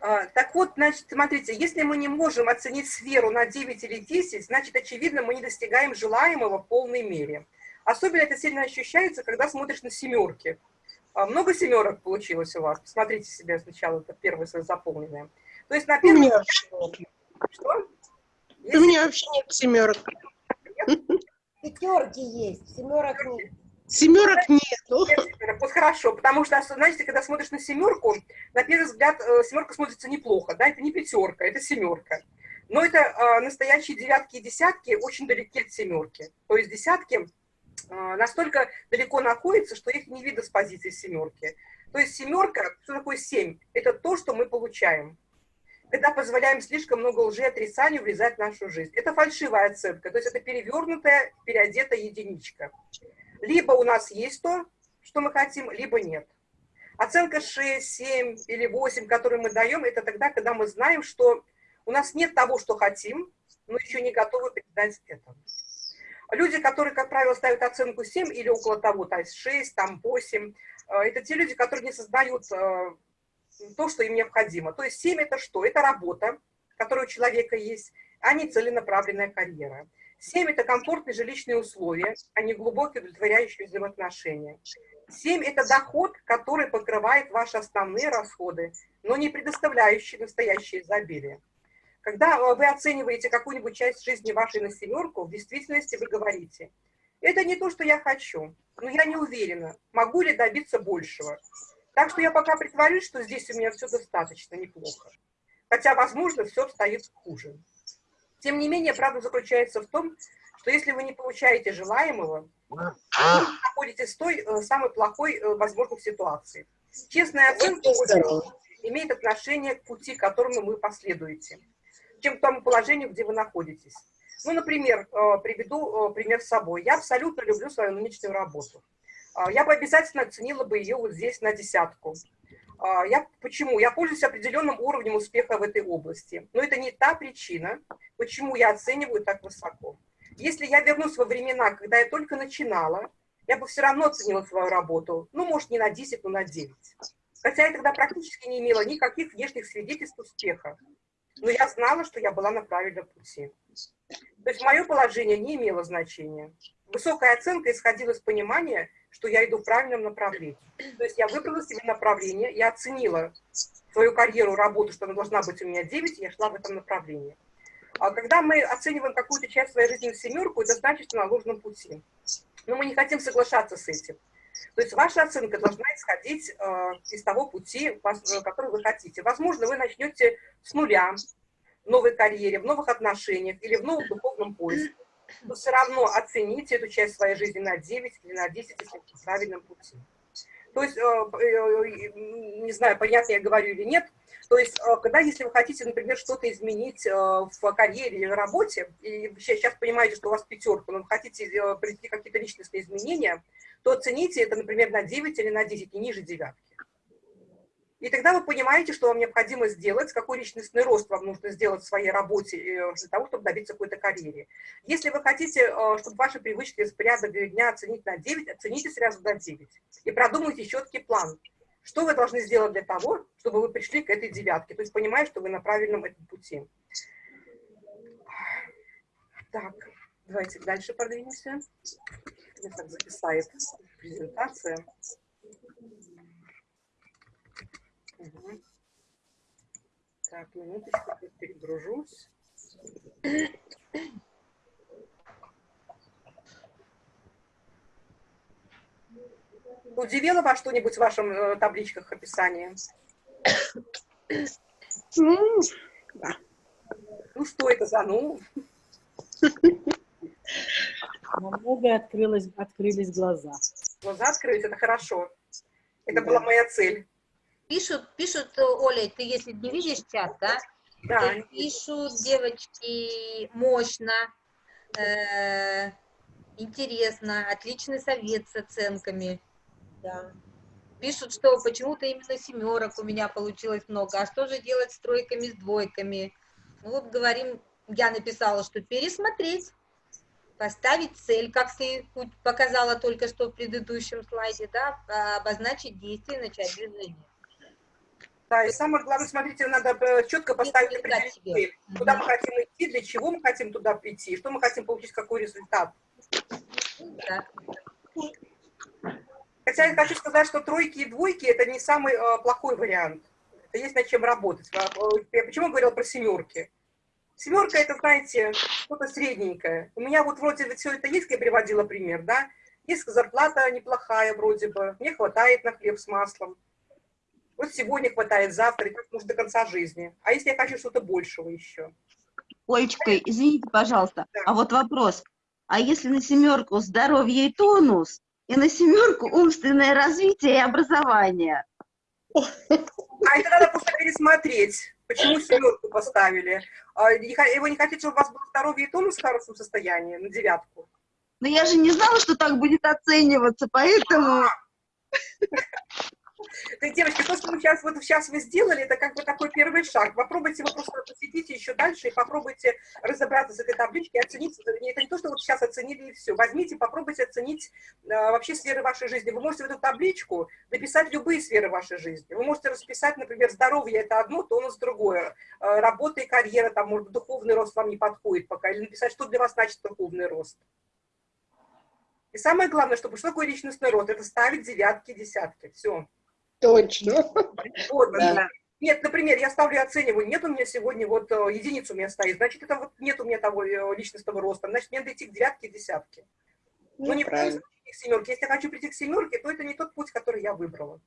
Так вот, значит, смотрите, если мы не можем оценить сферу на 9 или 10, значит, очевидно, мы не достигаем желаемого в полной мере. Особенно это сильно ощущается, когда смотришь на семерки. А, Много семерок получилось у вас? Посмотрите себе сначала, это первое свое заполненное. То есть на первом... Что? У меня вообще нет семерок. Пятерки есть, семерок нет. Семерок нету. Нет. Вот хорошо, потому что, знаете, когда смотришь на семерку, на первый взгляд э, семерка смотрится неплохо, да, это не пятерка, это семерка. Но это э, настоящие девятки и десятки очень далеки от семерки. То есть десятки э, настолько далеко находятся, что их не видно с позиции семерки. То есть семерка, что такое семь? Это то, что мы получаем. Когда позволяем слишком много лжи отрицанию влезать в нашу жизнь. Это фальшивая оценка, то есть это перевернутая, переодетая единичка. Либо у нас есть то, что мы хотим, либо нет. Оценка 6, 7 или 8, которую мы даем, это тогда, когда мы знаем, что у нас нет того, что хотим, но еще не готовы передать это. Люди, которые, как правило, ставят оценку 7 или около того, то есть 6, там 8, э, это те люди, которые не создают э, то, что им необходимо. То есть 7 это что? Это работа, которая у человека есть, а не целенаправленная карьера. 7 это комфортные жилищные условия, а не глубокие удовлетворяющие взаимоотношения. 7 это доход, который покрывает ваши основные расходы, но не предоставляющий настоящее изобилие. Когда э, вы оцениваете какую-нибудь часть жизни вашей на семерку, в действительности вы говорите, это не то, что я хочу, но я не уверена, могу ли добиться большего. Так что я пока притворюсь, что здесь у меня все достаточно неплохо. Хотя, возможно, все обстоит хуже. Тем не менее, правда заключается в том, что если вы не получаете желаемого, вы находитесь в той э, самой плохой э, возможной ситуации. Честная оценка имеет отношение к пути, к которому вы последуете, чем к тому положению, где вы находитесь. Ну, например, э, приведу пример с собой. Я абсолютно люблю свою нынешнюю работу. А, Я бы обязательно оценила бы ее вот здесь на десятку. А, Я, почему? Я пользуюсь определенным уровнем успеха в этой области. Но это не та причина, почему я оцениваю так высоко. Если я вернусь во времена, когда я только начинала, я бы все равно оценила свою работу. Ну, может, не на 10, но на 9. Хотя я тогда практически не имела никаких внешних свидетельств успеха. Но я знала, что я была на правильном пути. То есть мое положение не имело значения. Высокая оценка исходила из понимания, что я иду в правильном направлении. То есть я выбрала себе направление, я оценила свою карьеру, работу, что она должна быть у меня 9, и я шла в этом направлении. А когда мы оцениваем какую-то часть своей жизни в семерку, это значит, что на ложном пути. Но мы не хотим соглашаться с этим. То есть ваша оценка должна исходить э, из того пути, э, который вы хотите. Возможно, вы начнете с нуля в новой карьере, в новых отношениях или в новом духовном поиске. Но все равно оцените эту часть своей жизни на 9 или на 10, если в правильном пути. То есть, э, э, не знаю, понятно я говорю или нет, то есть, э, когда, если вы хотите, например, что-то изменить э, в карьере или работе, и сейчас понимаете, что у вас пятерка, но вы хотите э, привести какие-то личностные изменения, то оцените это, например, на 9 или на 10, не ниже девятки. И тогда вы понимаете, что вам необходимо сделать, какой личностный рост вам нужно сделать в своей работе э, для того, чтобы добиться какой-то карьере. Если вы хотите, э, чтобы ваши привычки с порядок дня оценить на 9, оцените сразу до 9. И продумайте четкий план. Что вы должны сделать для того, чтобы вы пришли к этой девятке? То есть понимая, что вы на правильном этом пути. Так, давайте дальше продвинемся. Меня так записает презентация. Угу. Так, минуточку, перегружусь. Удивило вас что-нибудь в вашем э, табличках описания? Да. Ну, что это за ну? Намного открылось, открылись глаза. Глаза открылись, это хорошо. Это Да. была моя цель. Пишут, пишут, Оля, ты если не видишь чат, да? Да, пишут девочки мощно, э, интересно, отличный совет с оценками. Да. Пишут, что почему-то именно семерок у меня получилось много. А что же делать с тройками, с двойками? Ну вот говорим, я написала, что пересмотреть, поставить цель, как ты показала только что в предыдущем слайде, да, а, обозначить действие, начать движение. Да, и самое главное, смотрите, надо э, четко поставить цель. Куда мы хотим идти, для чего мы хотим туда прийти, что мы хотим получить, какой результат. Да. Хотя я хочу сказать, что тройки и двойки – это не самый э, плохой вариант. Это есть над чем работать. Э, э, Я почему говорила про семерки? Семерка – это, знаете, что-то средненькое. У меня вот вроде все это есть, я приводила пример, да? Есть зарплата неплохая вроде бы, мне хватает на хлеб с маслом. Вот сегодня хватает, завтра, и так может до конца жизни. А если я хочу что-то большего еще? Олечка, извините, пожалуйста, Да. а вот вопрос. А если на семерку здоровье и тонус, и на семерку умственное развитие и образование? А это надо просто пересмотреть. Почему семерку поставили? А, Вы не хотите, чтобы у вас было здоровье и тонус в хорошем состоянии на девятку? Но я же не знала, что так будет оцениваться, поэтому... Так, девочки, то, что мы сейчас, вот сейчас вы сделали, это как бы такой первый шаг. Попробуйте вы просто посидите еще дальше и попробуйте разобраться с этой табличкой, оценить. Это не то, что вот сейчас оценили и все. Возьмите, попробуйте оценить э, вообще сферы вашей жизни. Вы можете в эту табличку написать любые сферы вашей жизни. Вы можете расписать, например, здоровье это одно, то у нас другое. Э, работа и карьера, там, может, духовный рост вам не подходит пока. Или написать, что для вас значит духовный рост. И самое главное, чтобы что такое личностный рост? Это ставить девятки, десятки. Все. Точно. Вот, Да. Нет, например, я ставлю оцениваю, нет у меня сегодня, вот э, единица у меня стоит, значит, это вот нет у меня того э, личностного роста, значит, мне надо идти к девятке и десятке. Ну, не правильно. случае к семерке. Если я хочу прийти к семерке, то это не тот путь, который я выбрала.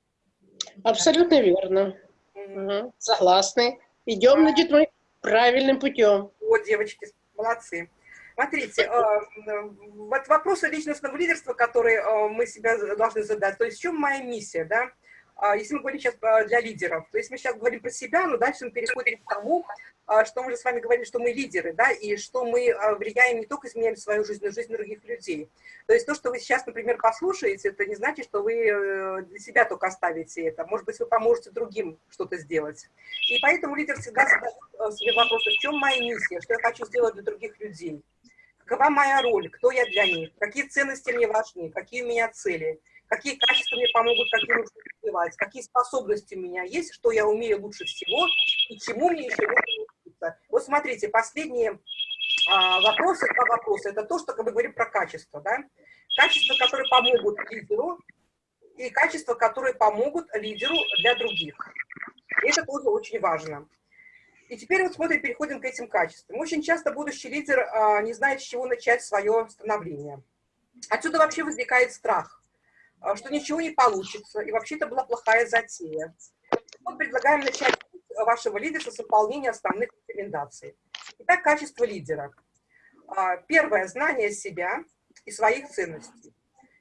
Абсолютно верно. М. Мгм. Согласны. Идем, значит, мы правильным путем. Вот, девочки, молодцы. Смотрите, э, вот вопросы личностного лидерства, которые мы себя должны задать, то есть в чем моя миссия, да? А, Если мы говорим сейчас для лидеров, то есть мы сейчас говорим про себя, но дальше мы переходим к тому, а, что мы уже с вами говорили, что мы лидеры, да, и что мы э, влияем не только изменяем свою жизнь, но и жизнь других людей. То есть то, что вы сейчас, например, послушаете, это не значит, что вы э, для себя только оставите это. Может быть, вы поможете другим что-то сделать. И поэтому лидер всегда задает э, себе вопрос, в чем моя миссия, что я хочу сделать для других людей. Какова моя роль, кто я для них, какие ценности мне важны, какие у меня цели, какие качества мне помогут, какие нужно развивать, какие способности у меня есть, что я умею лучше всего и чему мне еще нужно учиться. Вот смотрите, последние а, вопросы, два вопроса, это то, что мы говорим про качество, да? Качества, которые помогут лидеру, и качества, которые помогут лидеру для других. И это тоже очень важно. И теперь вот смотрим, переходим к этим качествам. Очень часто будущий лидер а, не знает, с чего начать свое становление. Отсюда вообще возникает страх, что ничего не получится, и вообще это была плохая затея. Вот предлагаем начать вашего лидерства с выполнения основных рекомендаций. Итак, качество лидера. А, Первое – знание себя и своих ценностей.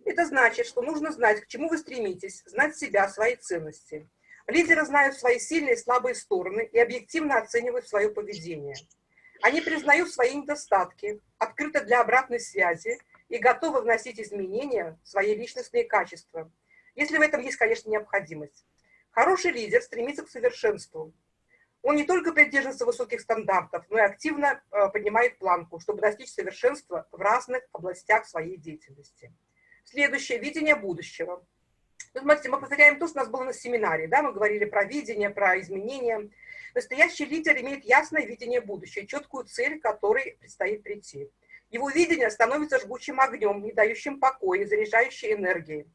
Это значит, что нужно знать, к чему вы стремитесь, знать себя, свои ценности. Лидеры знают свои сильные и слабые стороны и объективно оценивают свое поведение. Они признают свои недостатки, открыты для обратной связи и готовы вносить изменения в свои личностные качества, если в этом есть, конечно, необходимость. Хороший лидер стремится к совершенству. Он не только придерживается высоких стандартов, но и активно э, поднимает планку, чтобы достичь совершенства в разных областях своей деятельности. Следующее – видение будущего. Ну, смотрите, мы повторяем то, что у нас было на семинаре. Да? Мы говорили про видение, про изменения. Настоящий лидер имеет ясное видение будущего, четкую цель, к которой предстоит прийти. Его видение становится жгучим огнем, не дающим покоя, заряжающей энергией.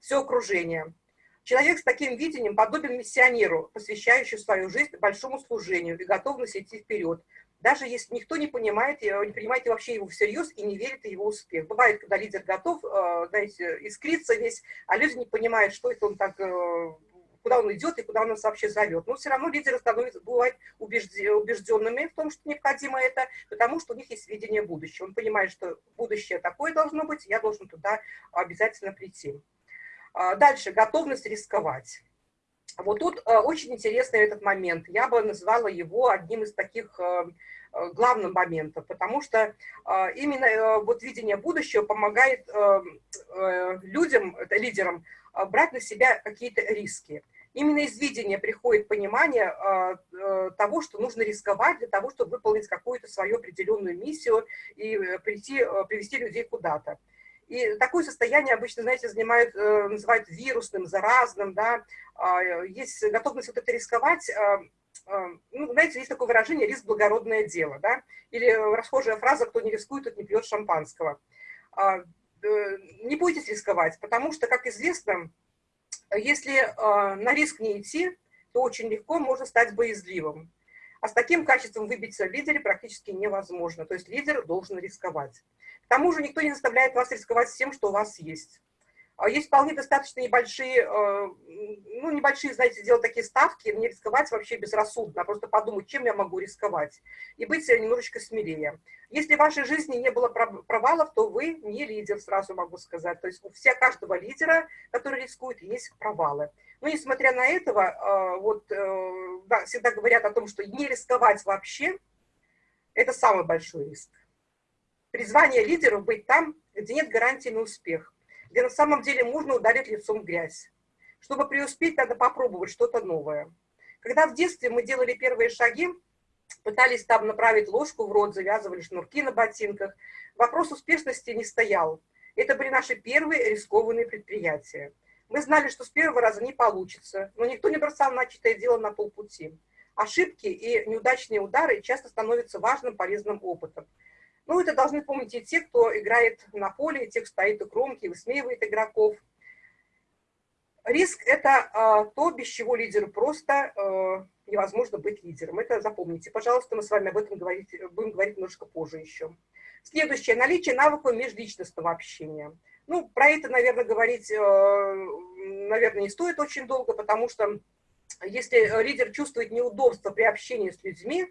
Все окружение – Человек с таким видением подобен миссионеру, посвящающему свою жизнь большому служению и готовности идти вперед, даже если никто не понимает, не понимает вообще его всерьез и не верит в его успех. Бывает, когда лидер готов, э, знаете, искриться весь, а люди не понимают, что это он так, э, куда он идет и куда он нас вообще зовет. Но все равно лидеры становятся, бывают убежденными в том, что необходимо это, потому что у них есть видение будущего. Он понимает, что будущее такое должно быть, я должен туда обязательно прийти. А, дальше, готовность рисковать. Вот тут а, очень интересный этот момент. Я бы назвала его одним из таких а, главных моментов, потому что именно вот видение будущего помогает людям, лидерам, брать на себя какие-то риски. Именно из видения приходит понимание того, что нужно рисковать для того, чтобы выполнить какую-то свою определенную миссию и э, прийти, привести людей куда-то. И такое состояние обычно, знаете, занимают, э, называют вирусным, заразным, да, а, есть готовность вот это рисковать, а, а, ну, знаете, есть такое выражение «риск – благородное дело», да, или расхожая фраза «кто не рискует, тот не пьет шампанского». Э, не бойтесь рисковать, потому что, как известно, если на риск не идти, то очень легко можно стать боязливым. А с таким качеством выбиться в лидере практически невозможно. То есть лидер должен рисковать. К тому же никто не заставляет вас рисковать всем, что у вас есть. А есть вполне достаточно небольшие, э, ну, небольшие, знаете, делать такие ставки, не рисковать вообще безрассудно, а просто подумать, чем я могу рисковать, и быть немножечко смелее. Если в вашей жизни не было провалов, то вы не лидер, сразу могу сказать. То есть у всех, каждого лидера, который рискует, есть провалы. Но несмотря на этого, э, вот, э, да, всегда говорят о том, что не рисковать вообще, это самый большой риск. Призвание лидеров быть там, где нет гарантии на успех, где на самом деле можно ударить лицом в грязь. Чтобы преуспеть, надо попробовать что-то новое. Когда в детстве мы делали первые шаги, пытались там направить ложку в рот, завязывали шнурки на ботинках, вопрос успешности не стоял. Это были наши первые рискованные предприятия. Мы знали, что с первого раза не получится, но никто не бросал начатое дело на полпути. Ошибки и неудачные удары часто становятся важным полезным опытом. Ну, это должны помнить и те, кто играет на поле, и те, кто стоит у кромки, высмеивает игроков. Риск – это э, то, без чего лидеру просто э, невозможно быть лидером. Это запомните. Пожалуйста, мы с вами об этом говорить, будем говорить немножко позже еще. Следующее – наличие навыков межличностного общения. Ну, про это, наверное, говорить, э, наверное, не стоит очень долго, потому что если лидер чувствует неудобство при общении с людьми,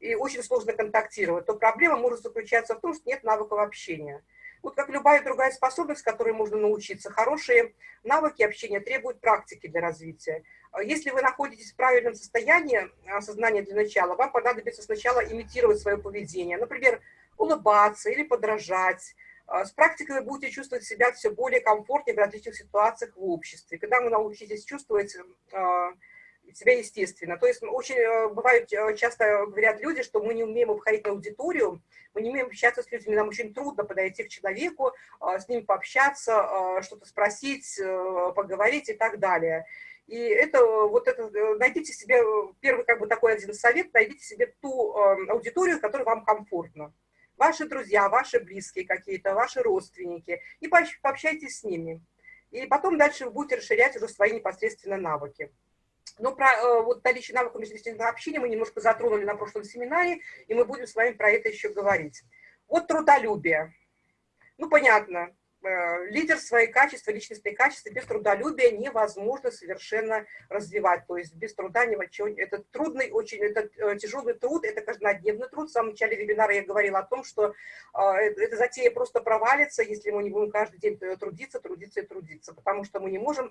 и очень сложно контактировать, то проблема может заключаться в том, что нет навыков общения. Вот как любая другая способность, которой можно научиться, хорошие навыки общения требуют практики для развития. Если вы находитесь в правильном состоянии сознания для начала, вам понадобится сначала имитировать свое поведение, например, улыбаться или подражать. С практикой вы будете чувствовать себя все более комфортнее в различных ситуациях в обществе. Когда вы научитесь чувствовать а, себя естественно. То есть очень э, бывают, э, часто говорят люди, что мы не умеем обходить аудиторию, мы не умеем общаться с людьми, нам очень трудно подойти к человеку, э, с ним пообщаться, что-то спросить, поговорить и так далее. И это, вот это, найдите себе, первый как бы такой один совет, найдите себе ту аудиторию, которая вам комфортна. Ваши друзья, ваши близкие какие-то, ваши родственники, и пообщайтесь с ними. И потом дальше вы будете расширять уже свои непосредственно навыки. Ну, про э, вот наличие навыков межличностного общения мы немножко затронули на прошлом семинаре, и мы будем с вами про это еще говорить. Вот трудолюбие. Ну, понятно, лидер свои качества, личностные качества без трудолюбия невозможно совершенно развивать. То есть без труда ни чего. Это трудный, очень это э, тяжелый труд, это каждодневный труд. В самом начале вебинара я говорила о том, что э, эта затея просто провалится, если мы не будем каждый день трудиться, трудиться и трудиться. Потому что мы не можем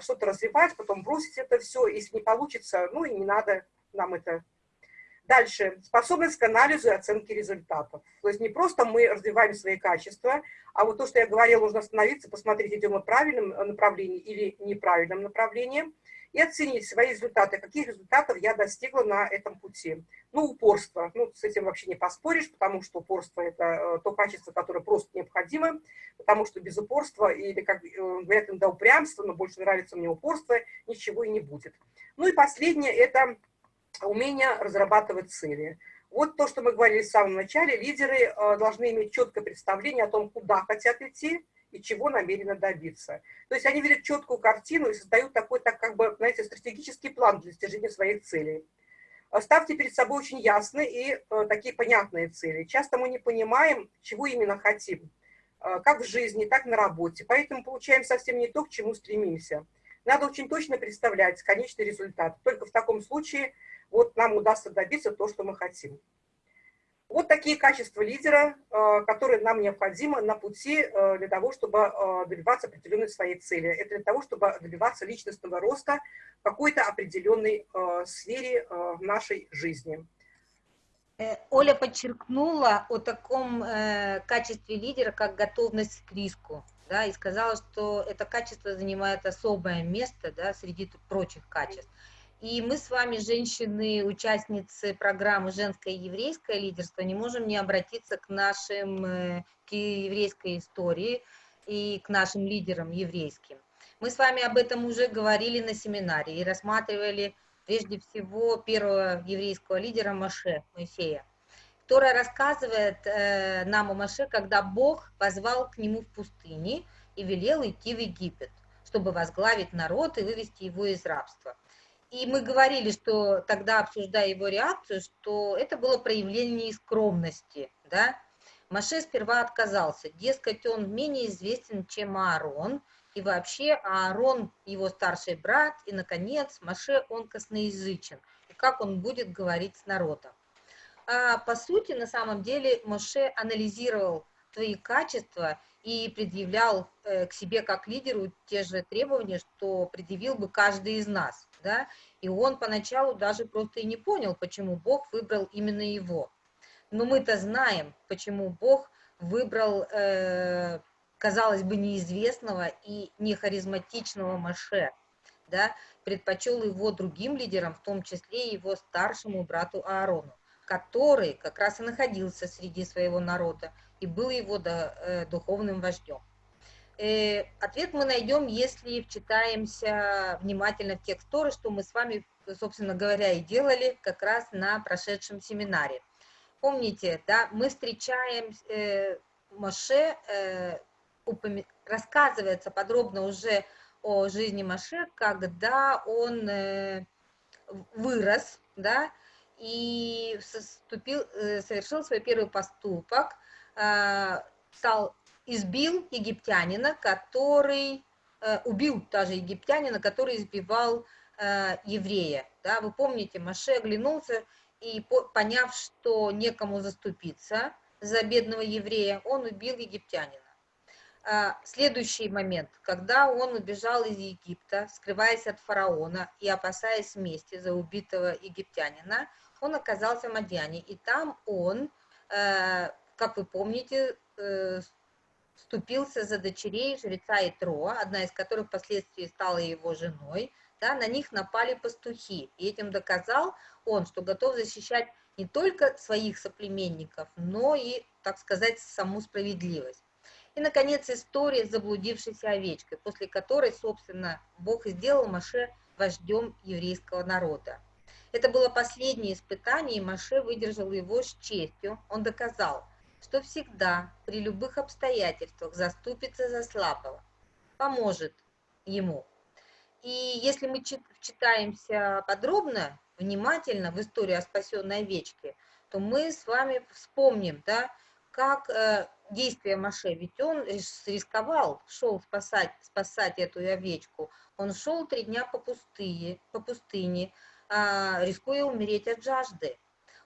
что-то развивать, потом бросить это все. Если не получится, ну и не надо нам это Дальше, способность к анализу и оценке результатов. То есть не просто мы развиваем свои качества, а вот то, что я говорила, нужно остановиться, посмотреть, идем мы в правильном направлении или неправильном направлении. и оценить свои результаты, каких результатов я достигла на этом пути. Ну, упорство. Ну, с этим вообще не поспоришь, потому что упорство – это э, то качество, которое просто необходимо, потому что без упорства, или, как э, говорят иногда, упрямство, но больше нравится мне упорство, ничего и не будет. Ну и последнее – это умение разрабатывать цели. Вот то, что мы говорили в самом начале, лидеры э, должны иметь четкое представление о том, куда хотят идти, и чего намерены добиться. То есть они видят четкую картину и создают такой, так как бы, знаете, стратегический план для достижения своих целей. Э, ставьте перед собой очень ясные и э, такие понятные цели. Часто мы не понимаем, чего именно хотим, как в жизни, так на работе. Поэтому получаем совсем не то, к чему стремимся. Надо очень точно представлять конечный результат. Только в таком случае вот нам удастся добиться то, что мы хотим. Вот такие качества лидера, э, которые нам необходимы на пути э, для того, чтобы э, добиваться определенной своей цели. Это для того, чтобы добиваться личностного роста в какой-то определенной сфере нашей жизни. Оля подчеркнула о таком качестве лидера, как готовность к риску, да, и сказала, что это качество занимает особое место да, среди прочих качеств. И мы с вами, женщины, участницы программы «Женское и еврейское лидерство», не можем не обратиться к нашим, э, к еврейской истории и к нашим лидерам еврейским. Мы с вами об этом уже говорили на семинаре и рассматривали прежде всего первого еврейского лидера Маше, Моисея, которая рассказывает э, нам о Маше, когда Бог позвал к нему в пустыне и велел идти в Египет, чтобы возглавить народ и вывести его из рабства. И мы говорили, что тогда, обсуждая его реакцию, что это было проявление скромности, да. Маше сперва отказался, дескать, он менее известен, чем Аарон, и вообще Аарон его старший брат, и, наконец, Маше, он косноязычен, и как он будет говорить с народом. А по сути, на самом деле, Моше анализировал свои качества и предъявлял э, к себе как лидеру те же требования, что предъявил бы каждый из нас да, и он поначалу даже просто и не понял, почему Бог выбрал именно его. Но мы-то знаем, почему Бог выбрал, э, казалось бы, неизвестного и нехаризматичного Маше, да, предпочел его другим лидерам, в том числе его старшему брату Аарону, который как раз и находился среди своего народа и был его э, духовным вождем. Э, ответ мы найдем, если вчитаемся внимательно в текст Торы, что мы с вами, собственно говоря, и делали как раз на прошедшем семинаре. Помните, да, мы встречаем э, Моше, э, упомя... рассказывается подробно уже о жизни Моше, когда он э, вырос, да, и вступил, э, совершил свой первый поступок, э, стал избил египтянина, который, э, убил даже египтянина, который избивал э, еврея. Да, вы помните, Маше оглянулся и, поняв, что некому заступиться за бедного еврея, он убил египтянина. А, следующий момент, когда он убежал из Египта, скрываясь от фараона и опасаясь мести за убитого египтянина, он оказался в Мадьяне, и там он, э, как вы помните, вступился за дочерей жреца Итроа, одна из которых впоследствии стала его женой, да, на них напали пастухи, и этим доказал он, что готов защищать не только своих соплеменников, но и, так сказать, саму справедливость. И, наконец, история с заблудившейся овечкой, после которой, собственно, Бог сделал Маше вождем еврейского народа. Это было последнее испытание, и Маше выдержал его с честью. Он доказал, что всегда при любых обстоятельствах заступится за слабого, поможет ему. И если мы читаемся подробно, внимательно в историю о спасенной овечке, то мы с вами вспомним, да, как э, действия Маше, ведь он рисковал, шел спасать, спасать эту овечку. Он шел три дня по пустыне, по пустыне э, рискуя умереть от жажды.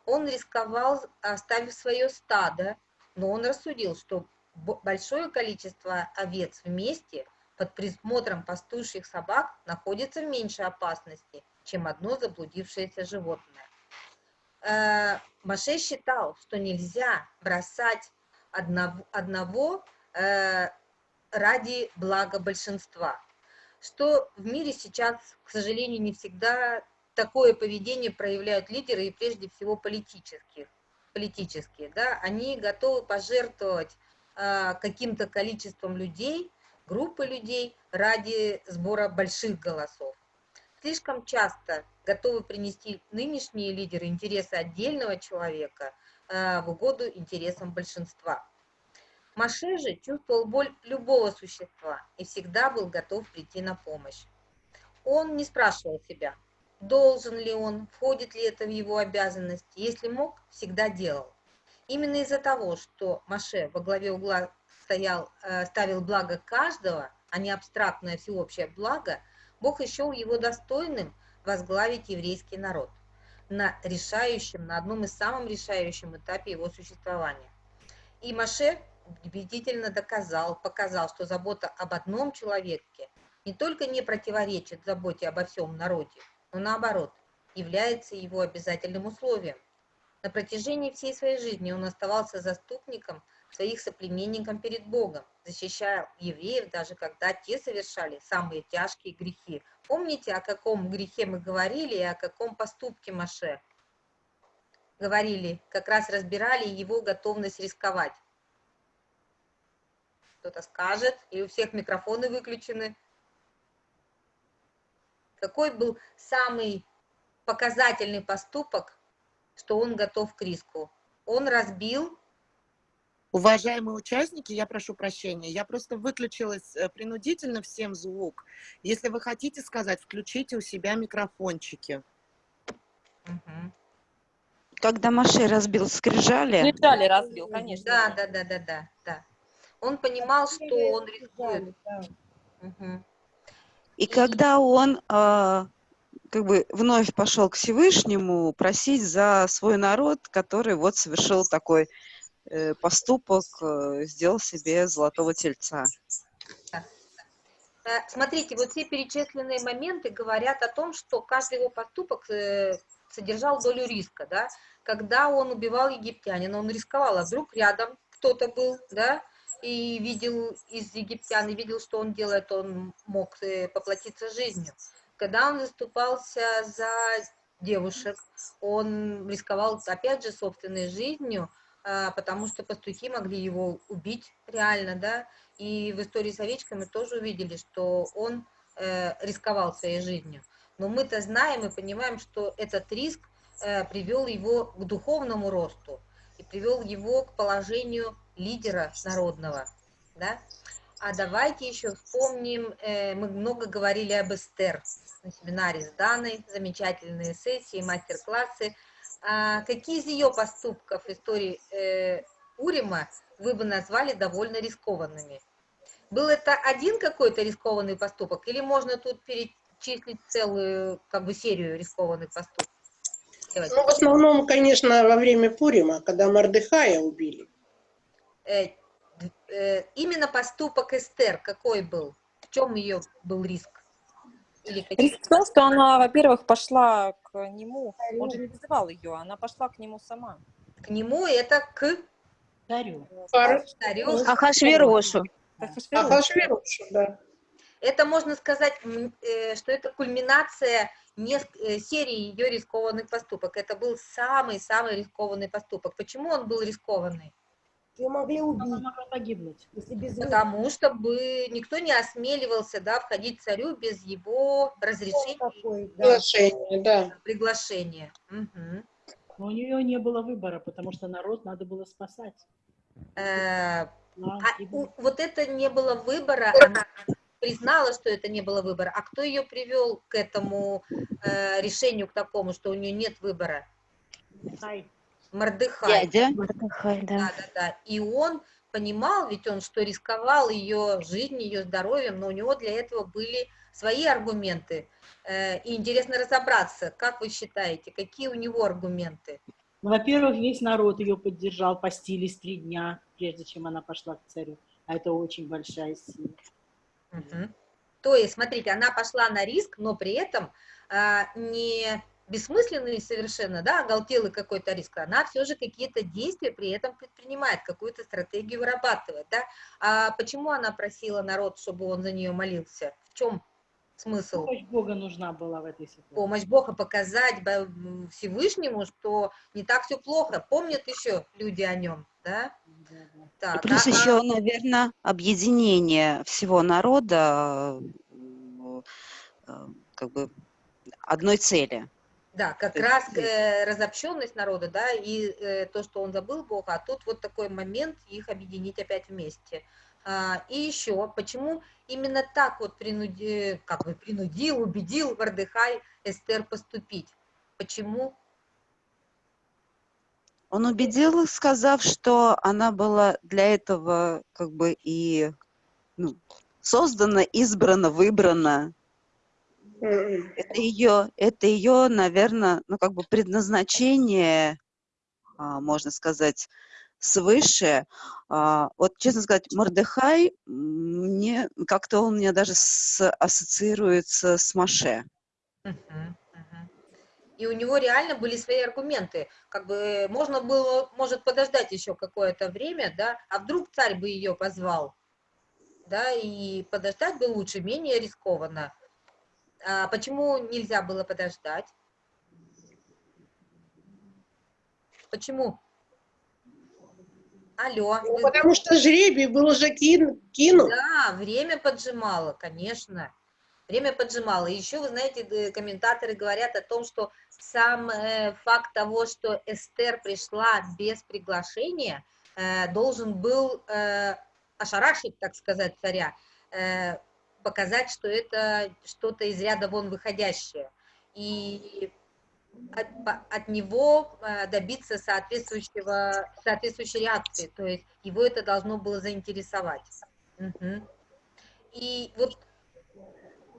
Он рисковал, оставив свое стадо, но он рассудил, что большое количество овец вместе под присмотром пастушьих собак находится в меньшей опасности, чем одно заблудившееся животное. Э, Маше считал, что нельзя бросать одного, одного э, ради блага большинства, что в мире сейчас, к сожалению, не всегда такое поведение проявляют лидеры, и прежде всего политические. Политические да? Они готовы пожертвовать э, каким-то количеством людей, группы людей ради сбора больших голосов. Слишком часто готовы принести нынешние лидеры интересы отдельного человека э, в угоду интересам большинства. Маше же чувствовал боль любого существа и всегда был готов прийти на помощь. Он не спрашивал себя, должен ли он, входит ли это в его обязанности, если мог, всегда делал. Именно из-за того, что Маше во главе угла стоял, э, ставил благо каждого, а не абстрактное всеобщее благо, Бог еще его достойным возглавить еврейский народ на решающем, на одном из самых решающем этапе его существования. И Маше убедительно доказал, показал, что забота об одном человеке не только не противоречит заботе обо всем народе, но наоборот, является его обязательным условием. На протяжении всей своей жизни он оставался заступником своих соплеменникам перед Богом, защищая евреев, даже когда те совершали самые тяжкие грехи. Помните, о каком грехе мы говорили и о каком поступке Маше? Говорили, как раз разбирали его готовность рисковать. Кто-то скажет, и у всех микрофоны выключены. Какой был самый показательный поступок, что он готов к риску? Он разбил Уважаемые участники, я прошу прощения, я просто выключилась э, принудительно всем звук. Если вы хотите сказать, включите у себя микрофончики. Угу. Когда Маше разбил скрижали... Скрижали разбил, конечно. Да, да, да, да, да, да. Он понимал, что он рискует. Угу. И когда он э, как бы вновь пошел к Всевышнему просить за свой народ, который вот совершил такой Э, поступок, э, сделал себе золотого тельца. Э, смотрите, вот все перечисленные моменты говорят о том, что каждый его поступок содержал долю риска, да, когда он убивал египтянина, он рисковал, а вдруг рядом кто-то был, да, и видел из египтян, и видел, что он делает, он мог поплатиться жизнью. Когда он заступался за девушек, он рисковал, опять же, собственной жизнью, а, потому что пастухи могли его убить реально, да, и в истории с овечками тоже увидели, что он э, рисковал своей жизнью. Но мы-то знаем и понимаем, что этот риск э, привел его к духовному росту и привел его к положению лидера народного, да. А давайте еще вспомним, э, мы много говорили об Эстер на семинаре с Даной, замечательные сессии, мастер-классы, а какие из ее поступков истории э, Урима вы бы назвали довольно рискованными? Был это один какой-то рискованный поступок, или можно тут перечислить целую как бы серию рискованных поступков? Ну, в основном, конечно, во время Пурима, когда Мардыхая убили. Э, э, именно поступок Эстер какой был? В чем ее был риск? Риск в том, что она, во-первых, пошла к нему, он же не вызывал ее, она пошла к нему сама. К нему это к Царю. Царю. Ахашверошу. Ахашверошу, да. Это можно сказать, э, что это кульминация серии ее рискованных поступок. Это был самый-самый рискованный поступок. Почему он был рискованный? Ее могли убить. Она могла погибнуть. Если без Потому что бы никто не осмеливался да, входить царю без его разрешения. Такой, да. Приглашение, да. Приглашения. Угу. Но у нее не было выбора, потому что народ надо было спасать. Э, Да, а и у- вот это не было выбора, она признала, что это не было выбора. А кто ее привел к этому э, решению, к такому, что у нее нет выбора? Хай. Мордыхай. Дядя. Да, да, да. И он понимал, ведь он что рисковал ее жизнью, ее здоровьем, но у него для этого были свои аргументы. Э, И интересно разобраться, как вы считаете, какие у него аргументы? Ну, во-первых, весь народ ее поддержал, постились три дня, прежде чем она пошла к царю. А это очень большая сила. Мгм. То есть, смотрите, она пошла на риск, но при этом а, не бессмысленный совершенно, да, оголтелый какой-то риск, она все же какие-то действия при этом предпринимает, какую-то стратегию вырабатывает, да. А почему она просила народ, чтобы он за нее молился? В чем смысл. Помощь Бога нужна была в этой ситуации. Помощь Бога показать Всевышнему, что не так все плохо. Помнят еще люди о нем, да? Так, и плюс а, еще, наверное, объединение всего народа э, как бы одной цели. Да, как раз э, разобщенность народа, да, и э, то, что он забыл Бога, а тут вот такой момент их объединить опять вместе. А, и еще, почему именно так вот принуди, как бы принудил, убедил Вардыхай Эстер поступить? Почему? Он убедил, сказав, что она была для этого как бы и ну, создана, избрана, выбрана. Это ее, это ее, наверное, ну как бы предназначение, а, можно сказать, свыше. А, вот, честно сказать, Мордехай, мне как-то он мне даже с, ассоциируется с Маше. И у него реально были свои аргументы. Как бы можно было, может, подождать еще какое-то время, да, а вдруг царь бы ее позвал, да, и подождать бы лучше, менее рискованно. А почему нельзя было подождать? Почему? Алло. Ну, вы... Потому что жребий был уже кин, кинут. Да, время поджимало, конечно. Время поджимало. Еще, вы знаете, комментаторы говорят о том, что сам э, факт того, что Эстер пришла без приглашения, э, должен был э, ошарашить, так сказать, царя, э, показать, что это что-то из ряда вон выходящее. И от, от него э, добиться соответствующего, соответствующей реакции, то есть его это должно было заинтересовать. Угу. И вот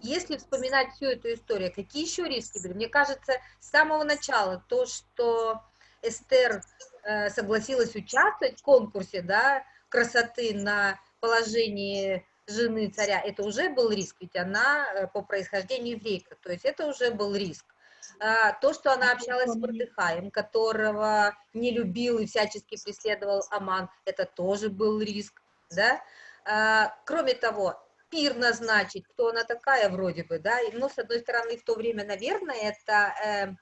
если вспоминать всю эту историю, какие еще риски были? Мне кажется, с самого начала то, что Эстер э, согласилась участвовать в конкурсе да, красоты на положении жены царя, это уже был риск, ведь она э, по происхождению еврейка, то есть это уже был риск. А, то, что она общалась с Мордыхаем, которого не любил и всячески преследовал Аман, это тоже был риск, да. А, кроме того, пир назначить, кто она такая вроде бы, да, но с одной стороны в то время, наверное, это э,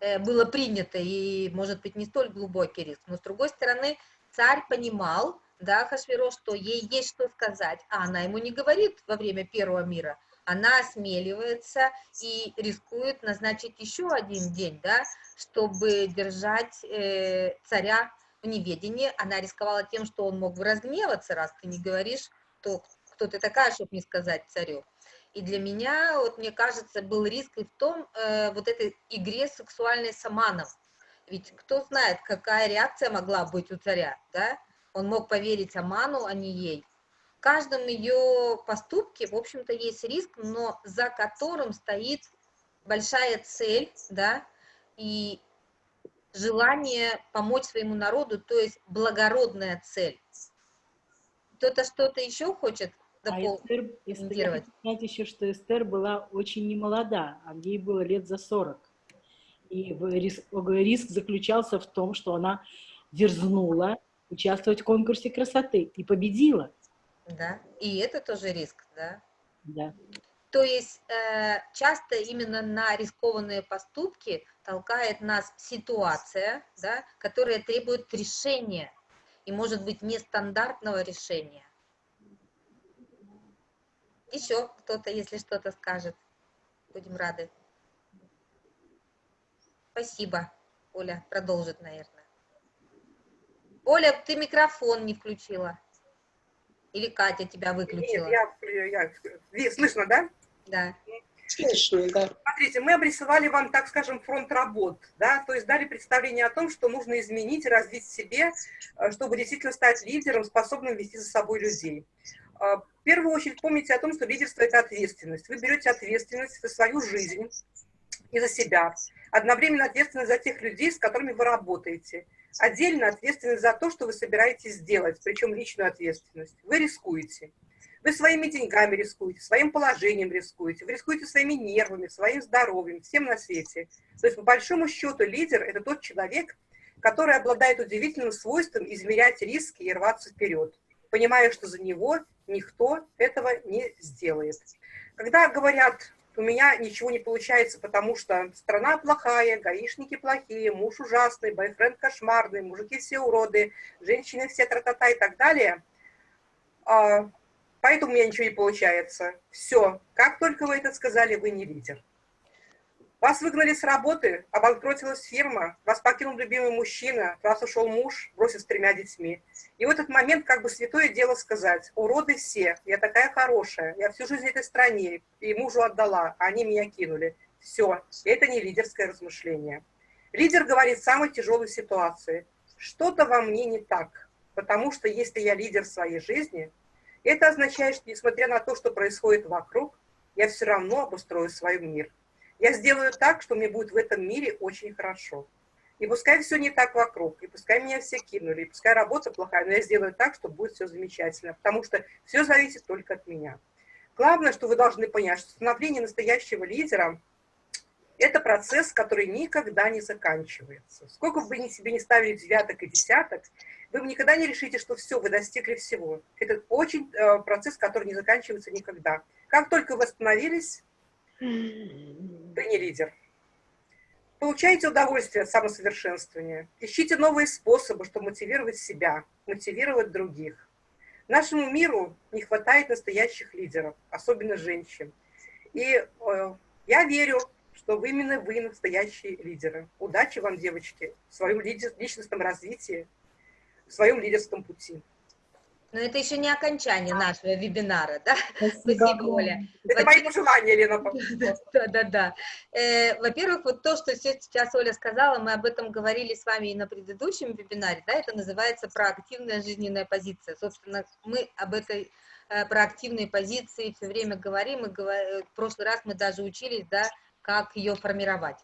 э, было принято и, может быть, не столь глубокий риск, но с другой стороны, царь понимал, да, Хашвиро, что ей есть что сказать, а она ему не говорит во время первого мира, она осмеливается и рискует назначить еще один день, да, чтобы держать э, царя в неведении. Она рисковала тем, что он мог бы разгневаться, раз ты не говоришь, то кто ты такая, чтобы не сказать царю. И для меня, вот мне кажется, был риск и в том, э, вот этой игре сексуальной с Аманом. Ведь кто знает, какая реакция могла быть у царя, да? Он мог поверить Аману, а не ей каждом ее поступке, в общем-то, есть риск, но за которым стоит большая цель, да, и желание помочь своему народу, то есть благородная цель. Кто-то что-то еще хочет дополнить? А Эстер, Эстер, я хочу сказать еще, что Эстер была очень немолода, а ей было лет за 40. И риск, риск заключался в том, что она дерзнула участвовать в конкурсе красоты и победила да, и это тоже риск, да. Да. То есть э, часто именно на рискованные поступки толкает нас ситуация, да, которая требует решения, и может быть нестандартного решения. Еще кто-то, если что-то скажет, будем рады. Спасибо. Оля продолжит, наверное. Оля, ты микрофон не включила. Или Катя тебя выключила? Нет, я, я, слышно, да? Да. Слышно, да. Смотрите, мы обрисовали вам, так скажем, фронт работ, да, то есть дали представление о том, что нужно изменить и развить в себе, э, чтобы действительно стать лидером, способным вести за собой людей. Э, в первую очередь помните о том, что лидерство – это ответственность. Вы берете ответственность за свою жизнь и за себя, одновременно ответственность за тех людей, с которыми вы работаете – отдельно ответственность за то, что вы собираетесь сделать, причем личную ответственность. Вы рискуете. Вы своими деньгами рискуете, своим положением рискуете, вы рискуете своими нервами, своим здоровьем, всем на свете. То есть, по большому счету, лидер – это тот человек, который обладает удивительным свойством измерять риски и рваться вперед, понимая, что за него никто этого не сделает. Когда говорят, у меня ничего не получается, потому что страна плохая, гаишники плохие, муж ужасный, бойфренд кошмарный, мужики все уроды, женщины все тра-та-та и так далее, а, поэтому у меня ничего не получается. Все, как только вы это сказали, вы не лидер. Вас выгнали с работы, обанкротилась фирма, вас покинул любимый мужчина, вас ушел муж, бросил с тремя детьми. И в этот момент как бы святое дело сказать, уроды все, я такая хорошая, я всю жизнь этой стране и мужу отдала, а они меня кинули. Все, это не лидерское размышление. Лидер говорит в самой тяжелой ситуации, что-то во мне не так, потому что если я лидер своей жизни, это означает, что несмотря на то, что происходит вокруг, я все равно обустрою свой мир. Я сделаю так, что мне будет в этом мире очень хорошо. И пускай все не так вокруг, и пускай меня все кинули, и пускай работа плохая, но я сделаю так, что будет все замечательно, потому что все зависит только от меня. Главное, что вы должны понять, что становление настоящего лидера – это процесс, который никогда не заканчивается. Сколько бы вы себе не ставили девяток и десяток, вы никогда не решите, что все, вы достигли всего. Это очень э, процесс, который не заканчивается никогда. Как только вы остановились, вы не лидер. Получайте удовольствие от самосовершенствования. Ищите новые способы, чтобы мотивировать себя, мотивировать других. Нашему миру не хватает настоящих лидеров, особенно женщин. И э, я верю, что вы именно вы настоящие лидеры. Удачи вам, девочки, в своем личностном развитии, в своем лидерском пути. Но это еще не окончание нашего вебинара, да? Спасибо, Спасибо Оля. Это мои пожелания, Лена. Да, да, да. Э, во-первых, вот то, что сейчас Оля сказала, мы об этом говорили с вами и на предыдущем вебинаре, да, это называется проактивная жизненная позиция. Собственно, мы об этой э, проактивной позиции все время говорим, и в прошлый раз мы даже учились, да, как ее формировать.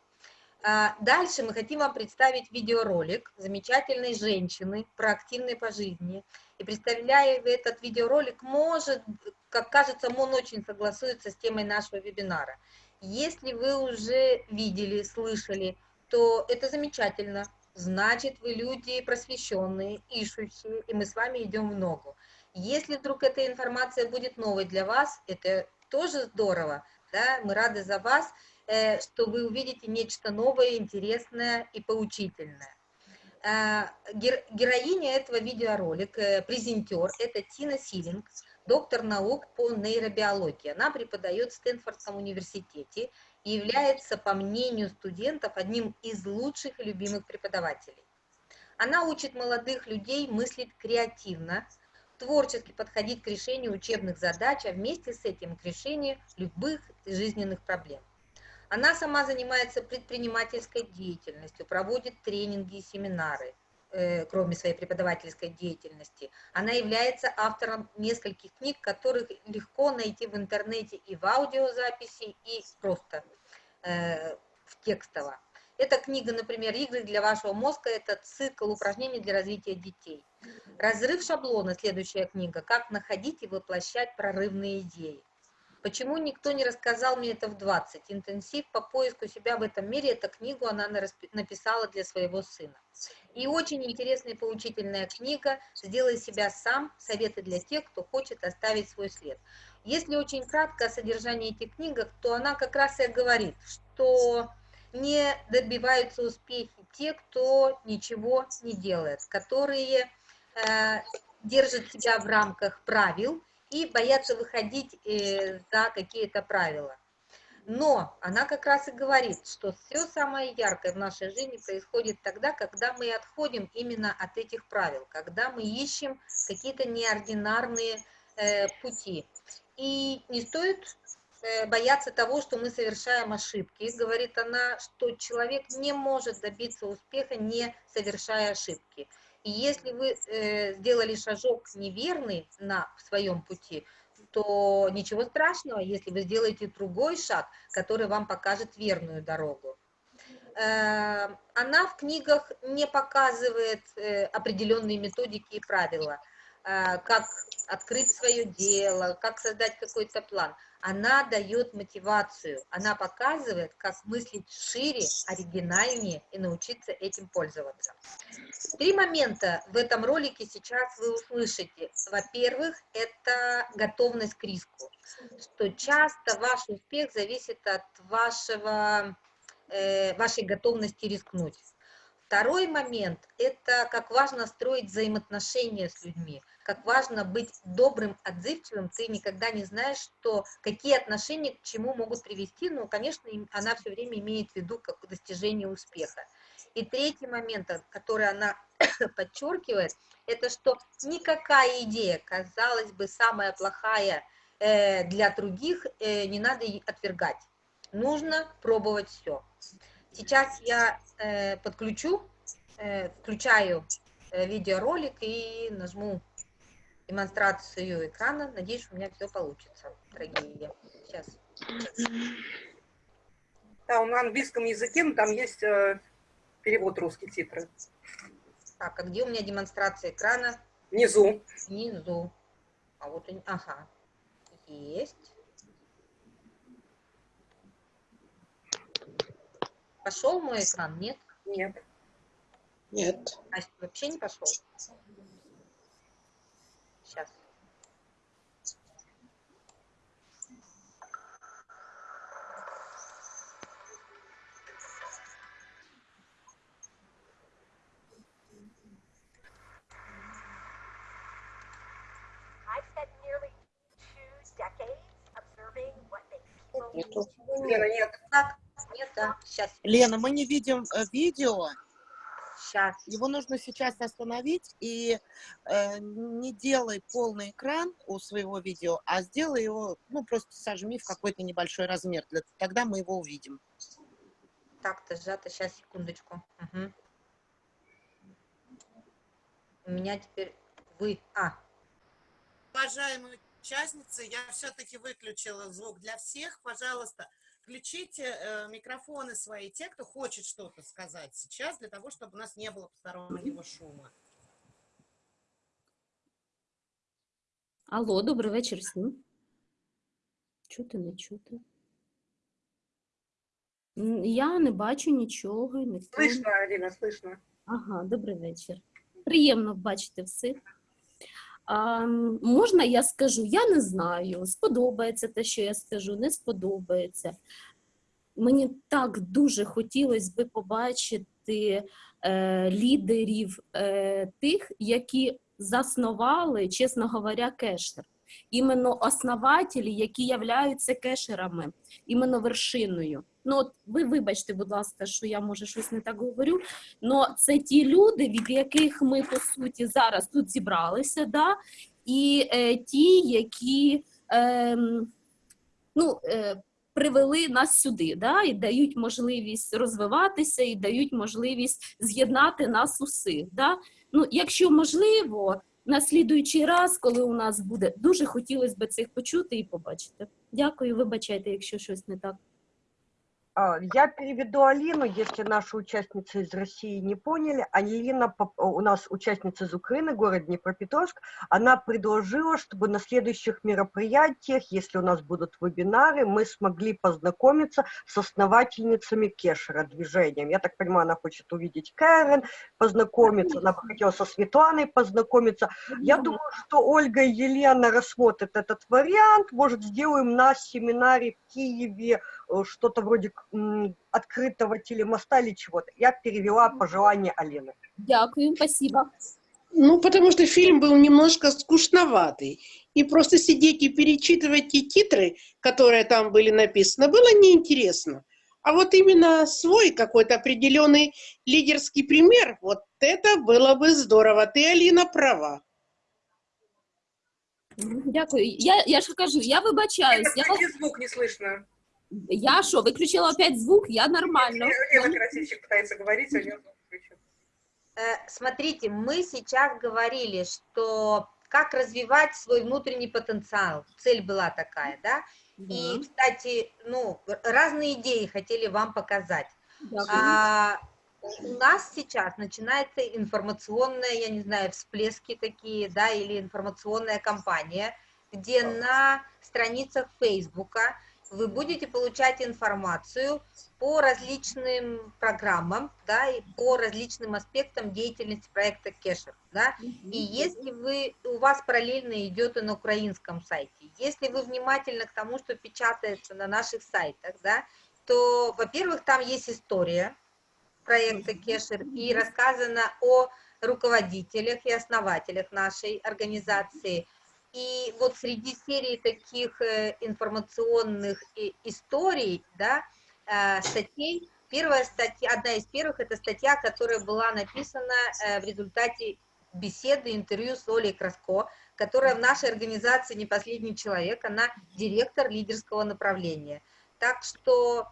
А, дальше мы хотим вам представить видеоролик замечательной женщины, проактивной по жизни. И представляя этот видеоролик, может, как кажется, он очень согласуется с темой нашего вебинара. Если вы уже видели, слышали, то это замечательно. Значит, вы люди просвещенные, ищущие, и мы с вами идем в ногу. Если вдруг эта информация будет новой для вас, это тоже здорово, да, мы рады за вас, Э, что вы увидите нечто новое, интересное и поучительное. Э, героиня этого видеоролика, э, презентер, это Тина Силинг, доктор наук по нейробиологии. Она преподает в Стэнфордском университете и является, по мнению студентов, одним из лучших и любимых преподавателей. Она учит молодых людей мыслить креативно, творчески подходить к решению учебных задач, а вместе с этим к решению любых жизненных проблем. Она сама занимается предпринимательской деятельностью, проводит тренинги и семинары, э, кроме своей преподавательской деятельности. Она является автором нескольких книг, которых легко найти в интернете и в аудиозаписи, и просто э, в текстово. Эта книга, например, «Игры для вашего мозга» – это цикл упражнений для развития детей. «Разрыв шаблона» – следующая книга «Как находить и воплощать прорывные идеи». Почему никто не рассказал мне это в 20? Интенсив по поиску себя в этом мире, эту книгу она написала для своего сына. И очень интересная и поучительная книга «Сделай себя сам. Советы для тех, кто хочет оставить свой след». Если очень кратко о содержании этих книгах, то она как раз и говорит, что не добиваются успехи те, кто ничего не делает, которые э, держат себя в рамках правил, и боятся выходить э, за какие-то правила. Но она как раз и говорит, что все самое яркое в нашей жизни происходит тогда, когда мы отходим именно от этих правил, когда мы ищем какие-то неординарные э, пути. И не стоит э, бояться того, что мы совершаем ошибки. Говорит она, что человек не может добиться успеха, не совершая ошибки. И если вы э, сделали шажок неверный на своем пути, то ничего страшного, если вы сделаете другой шаг, который вам покажет верную дорогу. Э, она в книгах не показывает э, определенные методики и правила, э, как открыть свое дело, как создать какой-то план. Она дает мотивацию, она показывает, как мыслить шире, оригинальнее и научиться этим пользоваться. Три момента в этом ролике сейчас вы услышите. Во-первых, это готовность к риску, что часто ваш успех зависит от вашего, э, вашей готовности рискнуть. Второй момент – это как важно строить взаимоотношения с людьми, как важно быть добрым, отзывчивым. Ты никогда не знаешь, что, какие отношения к чему могут привести. Ну, конечно, она все время имеет в виду как достижение успеха. И третий момент, который она подчеркивает, это что никакая идея, казалось бы, самая плохая э, для других, э, не надо отвергать. Нужно пробовать все. Сейчас я э, подключу, э, включаю э, видеоролик и нажму демонстрацию экрана. Надеюсь, у меня все получится, дорогие. Сейчас. Да, на английском языке, но там есть э, перевод русский титры. Так, а где у меня демонстрация экрана? Внизу. Внизу. А вот, ага, есть. Пошел мой экран? Нет? Нет. Нет. А вообще не пошел? Сейчас. Нету. Нет. Так, нет, да, сейчас. Лена, мы не видим э, видео. Сейчас. Его нужно сейчас остановить и э, не делай полный экран у своего видео, а сделай его, ну, просто сожми в какой-то небольшой размер. Для, тогда мы его увидим. Так-то сжато, сейчас, секундочку. Угу. У меня теперь вы... А. Уважаемые участницы, я все-таки выключила звук для всех. Пожалуйста, включите э, микрофоны свои, те, кто хочет что-то сказать сейчас, для того, чтобы у нас не было постороннего шума. Алло, добрий вечір всім. Чути, не чути. М, Я не бачу нічого. Ніхто... Слышно, Алина, слышно. Ага, добрий вечір. Приємно бачити всіх. Можна я скажу? Я не знаю, сподобається те, що я скажу, не сподобається. Мені так дуже хотілося би побачити е, лідерів е, тих, які заснували, чесно говоря, кешер. Іменно основателі, які являються кешерами, іменно вершиною. Ну, от ви вибачте, будь ласка, що я може щось не так говорю. але це ті люди, від яких ми по суті зараз тут зібралися, да? і е, ті, які е, ну, е, привели нас сюди, да? і дають можливість розвиватися, і дають можливість з'єднати нас усіх. Да? Ну, якщо можливо, на слідуючий раз, коли у нас буде, дуже хотілося б цих почути і побачити. Дякую, вибачайте, якщо щось не так. А, Я переведу Алину, если наши участницы из России не поняли. Алина у нас участница из Украины, город Днепропетровск. Она предложила, чтобы на следующих мероприятиях, если у нас будут вебинары, мы смогли познакомиться с основательницами Кешера движением. Я так понимаю, она хочет увидеть Кэрен, познакомиться, она бы хотела со Светланой познакомиться. Я думаю, что Ольга и Елена рассмотрят этот вариант. Может, сделаем на семинаре в Киеве что-то вроде открытого телемоста или чего-то. Я перевела пожелание Алены. Дякую, спасибо. Ну, потому что фильм был немножко скучноватый. И просто сидеть и перечитывать те титры, которые там были написаны, было неинтересно. А вот именно свой какой-то определенный лидерский пример, вот это было бы здорово. Ты, Алина, права. Дякую. Я, я ж кажу, я вибачаюсь. Я, звук, не слышно. Я що, виключила опять звук? Я нормально. Красильщик пытается говорить, а у нее. Э, Смотрите, мы сейчас говорили, что как развивать свой внутренний потенциал. Цель была такая, да? И, кстати, ну, разные идеи хотели вам показать. Дякую. А, у нас сейчас начинается информационная, я не знаю, всплески такие, да, или информационная кампания. где на страницах Фейсбука вы будете получать информацию по различным программам, да, и по различным аспектам деятельности проекта Кешер, да. И если вы, у вас параллельно идет и на украинском сайте, если вы внимательны к тому, что печатается на наших сайтах, да, то, во-первых, там есть история проекта Кешер и рассказано о руководителях и основателях нашей организации – и вот среди серии таких э, информационных историй, да, э, статей, первая статья, одна из первых, это статья, которая была написана э, в результате беседы, интервью с Олей Краско, которая в нашей организации не последний человек, она директор лидерского направления. Так что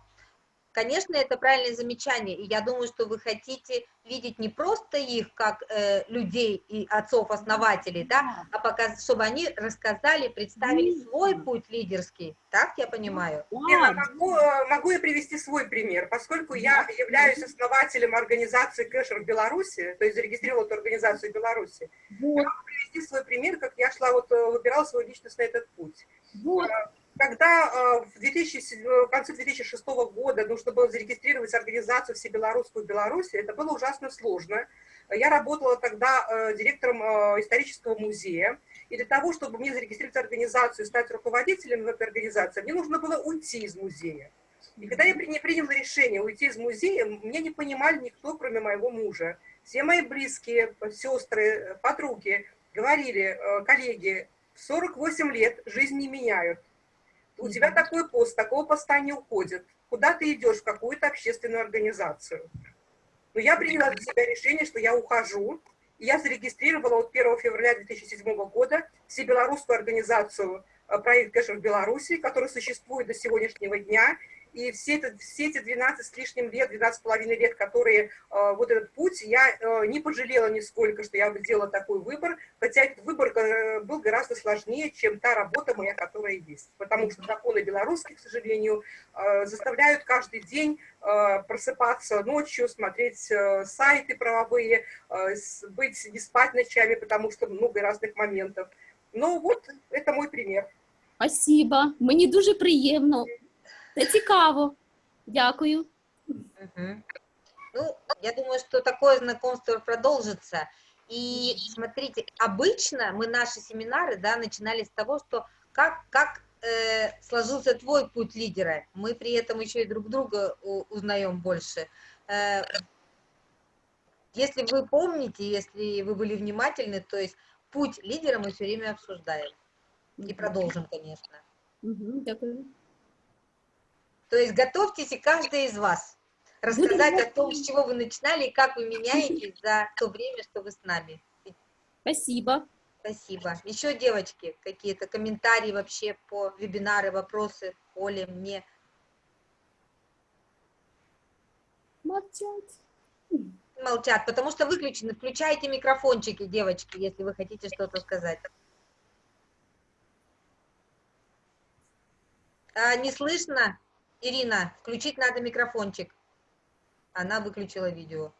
Конечно, это правильное замечание, и я думаю, что вы хотите видеть не просто их как э, людей и отцов-основателей, да, а показ, чтобы они рассказали, представили свой путь лидерский, так я понимаю? Я могу, э, могу я привести свой пример, поскольку я являюсь основателем организации Кэшер в Беларуси, то есть зарегистрировала эту организацию в Беларуси, вот. я могу привести свой пример, как я шла, вот э, выбирала свой личностный этот путь. Вот. Когда э, в, 2007, в конце 2006 года нужно было зарегистрировать организацию всебелорусскую в Беларуси, это было ужасно сложно. Я работала тогда э, директором э, исторического музея, и для того, чтобы мне зарегистрировать организацию и стать руководителем в этой организации, мне нужно было уйти из музея. И когда я приняла решение уйти из музея, меня не понимали никто, кроме моего мужа. Все мои близкие, сестры, подруги говорили, коллеги, в 48 лет жизнь не меняют у тебя такой пост, такого поста не уходит. Куда ты идешь? В какую-то общественную организацию. Но я приняла для себя решение, что я ухожу. И я зарегистрировала вот 1 февраля 2007 года всебелорусскую организацию э, проект Кэшер в Беларуси, который существует до сегодняшнего дня. И все, это, все эти 12 с лишним лет, 12 с половиной лет, которые, э, вот этот путь, я э, не пожалела нисколько, что я сделала такой выбор, хотя этот выбор э, был гораздо сложнее, чем та работа моя, которая есть. Потому что законы белорусские, к сожалению, э, заставляют каждый день э, просыпаться ночью, смотреть э, сайты правовые, э, быть, не спать ночами, потому что много разных моментов. Ну вот, это мой пример. Спасибо. Мені дуже приємно. Це цікаво. Дякую. Угу. Ну, я думаю, что такое знакомство продолжится. И смотрите, обычно мы наши семинары, да, начинали с того, что как, как э, сложился твой путь лидера. Мы при этом еще и друг друга узнаем больше. Э, если вы помните, если вы были внимательны, то есть путь лидера мы все время обсуждаем. И продолжим, конечно. Угу, дякую. То есть готовьтесь и каждый из вас рассказать о том, с чего вы начинали и как вы меняетесь за то время, что вы с нами. Спасибо. Спасибо. Еще, девочки, какие-то комментарии вообще по вебинары, вопросы Оле, мне? Молчат. Молчат, потому что выключены. Включайте микрофончики, девочки, если вы хотите что-то сказать. А, не слышно? Ирина, включить надо микрофончик. Она выключила видео.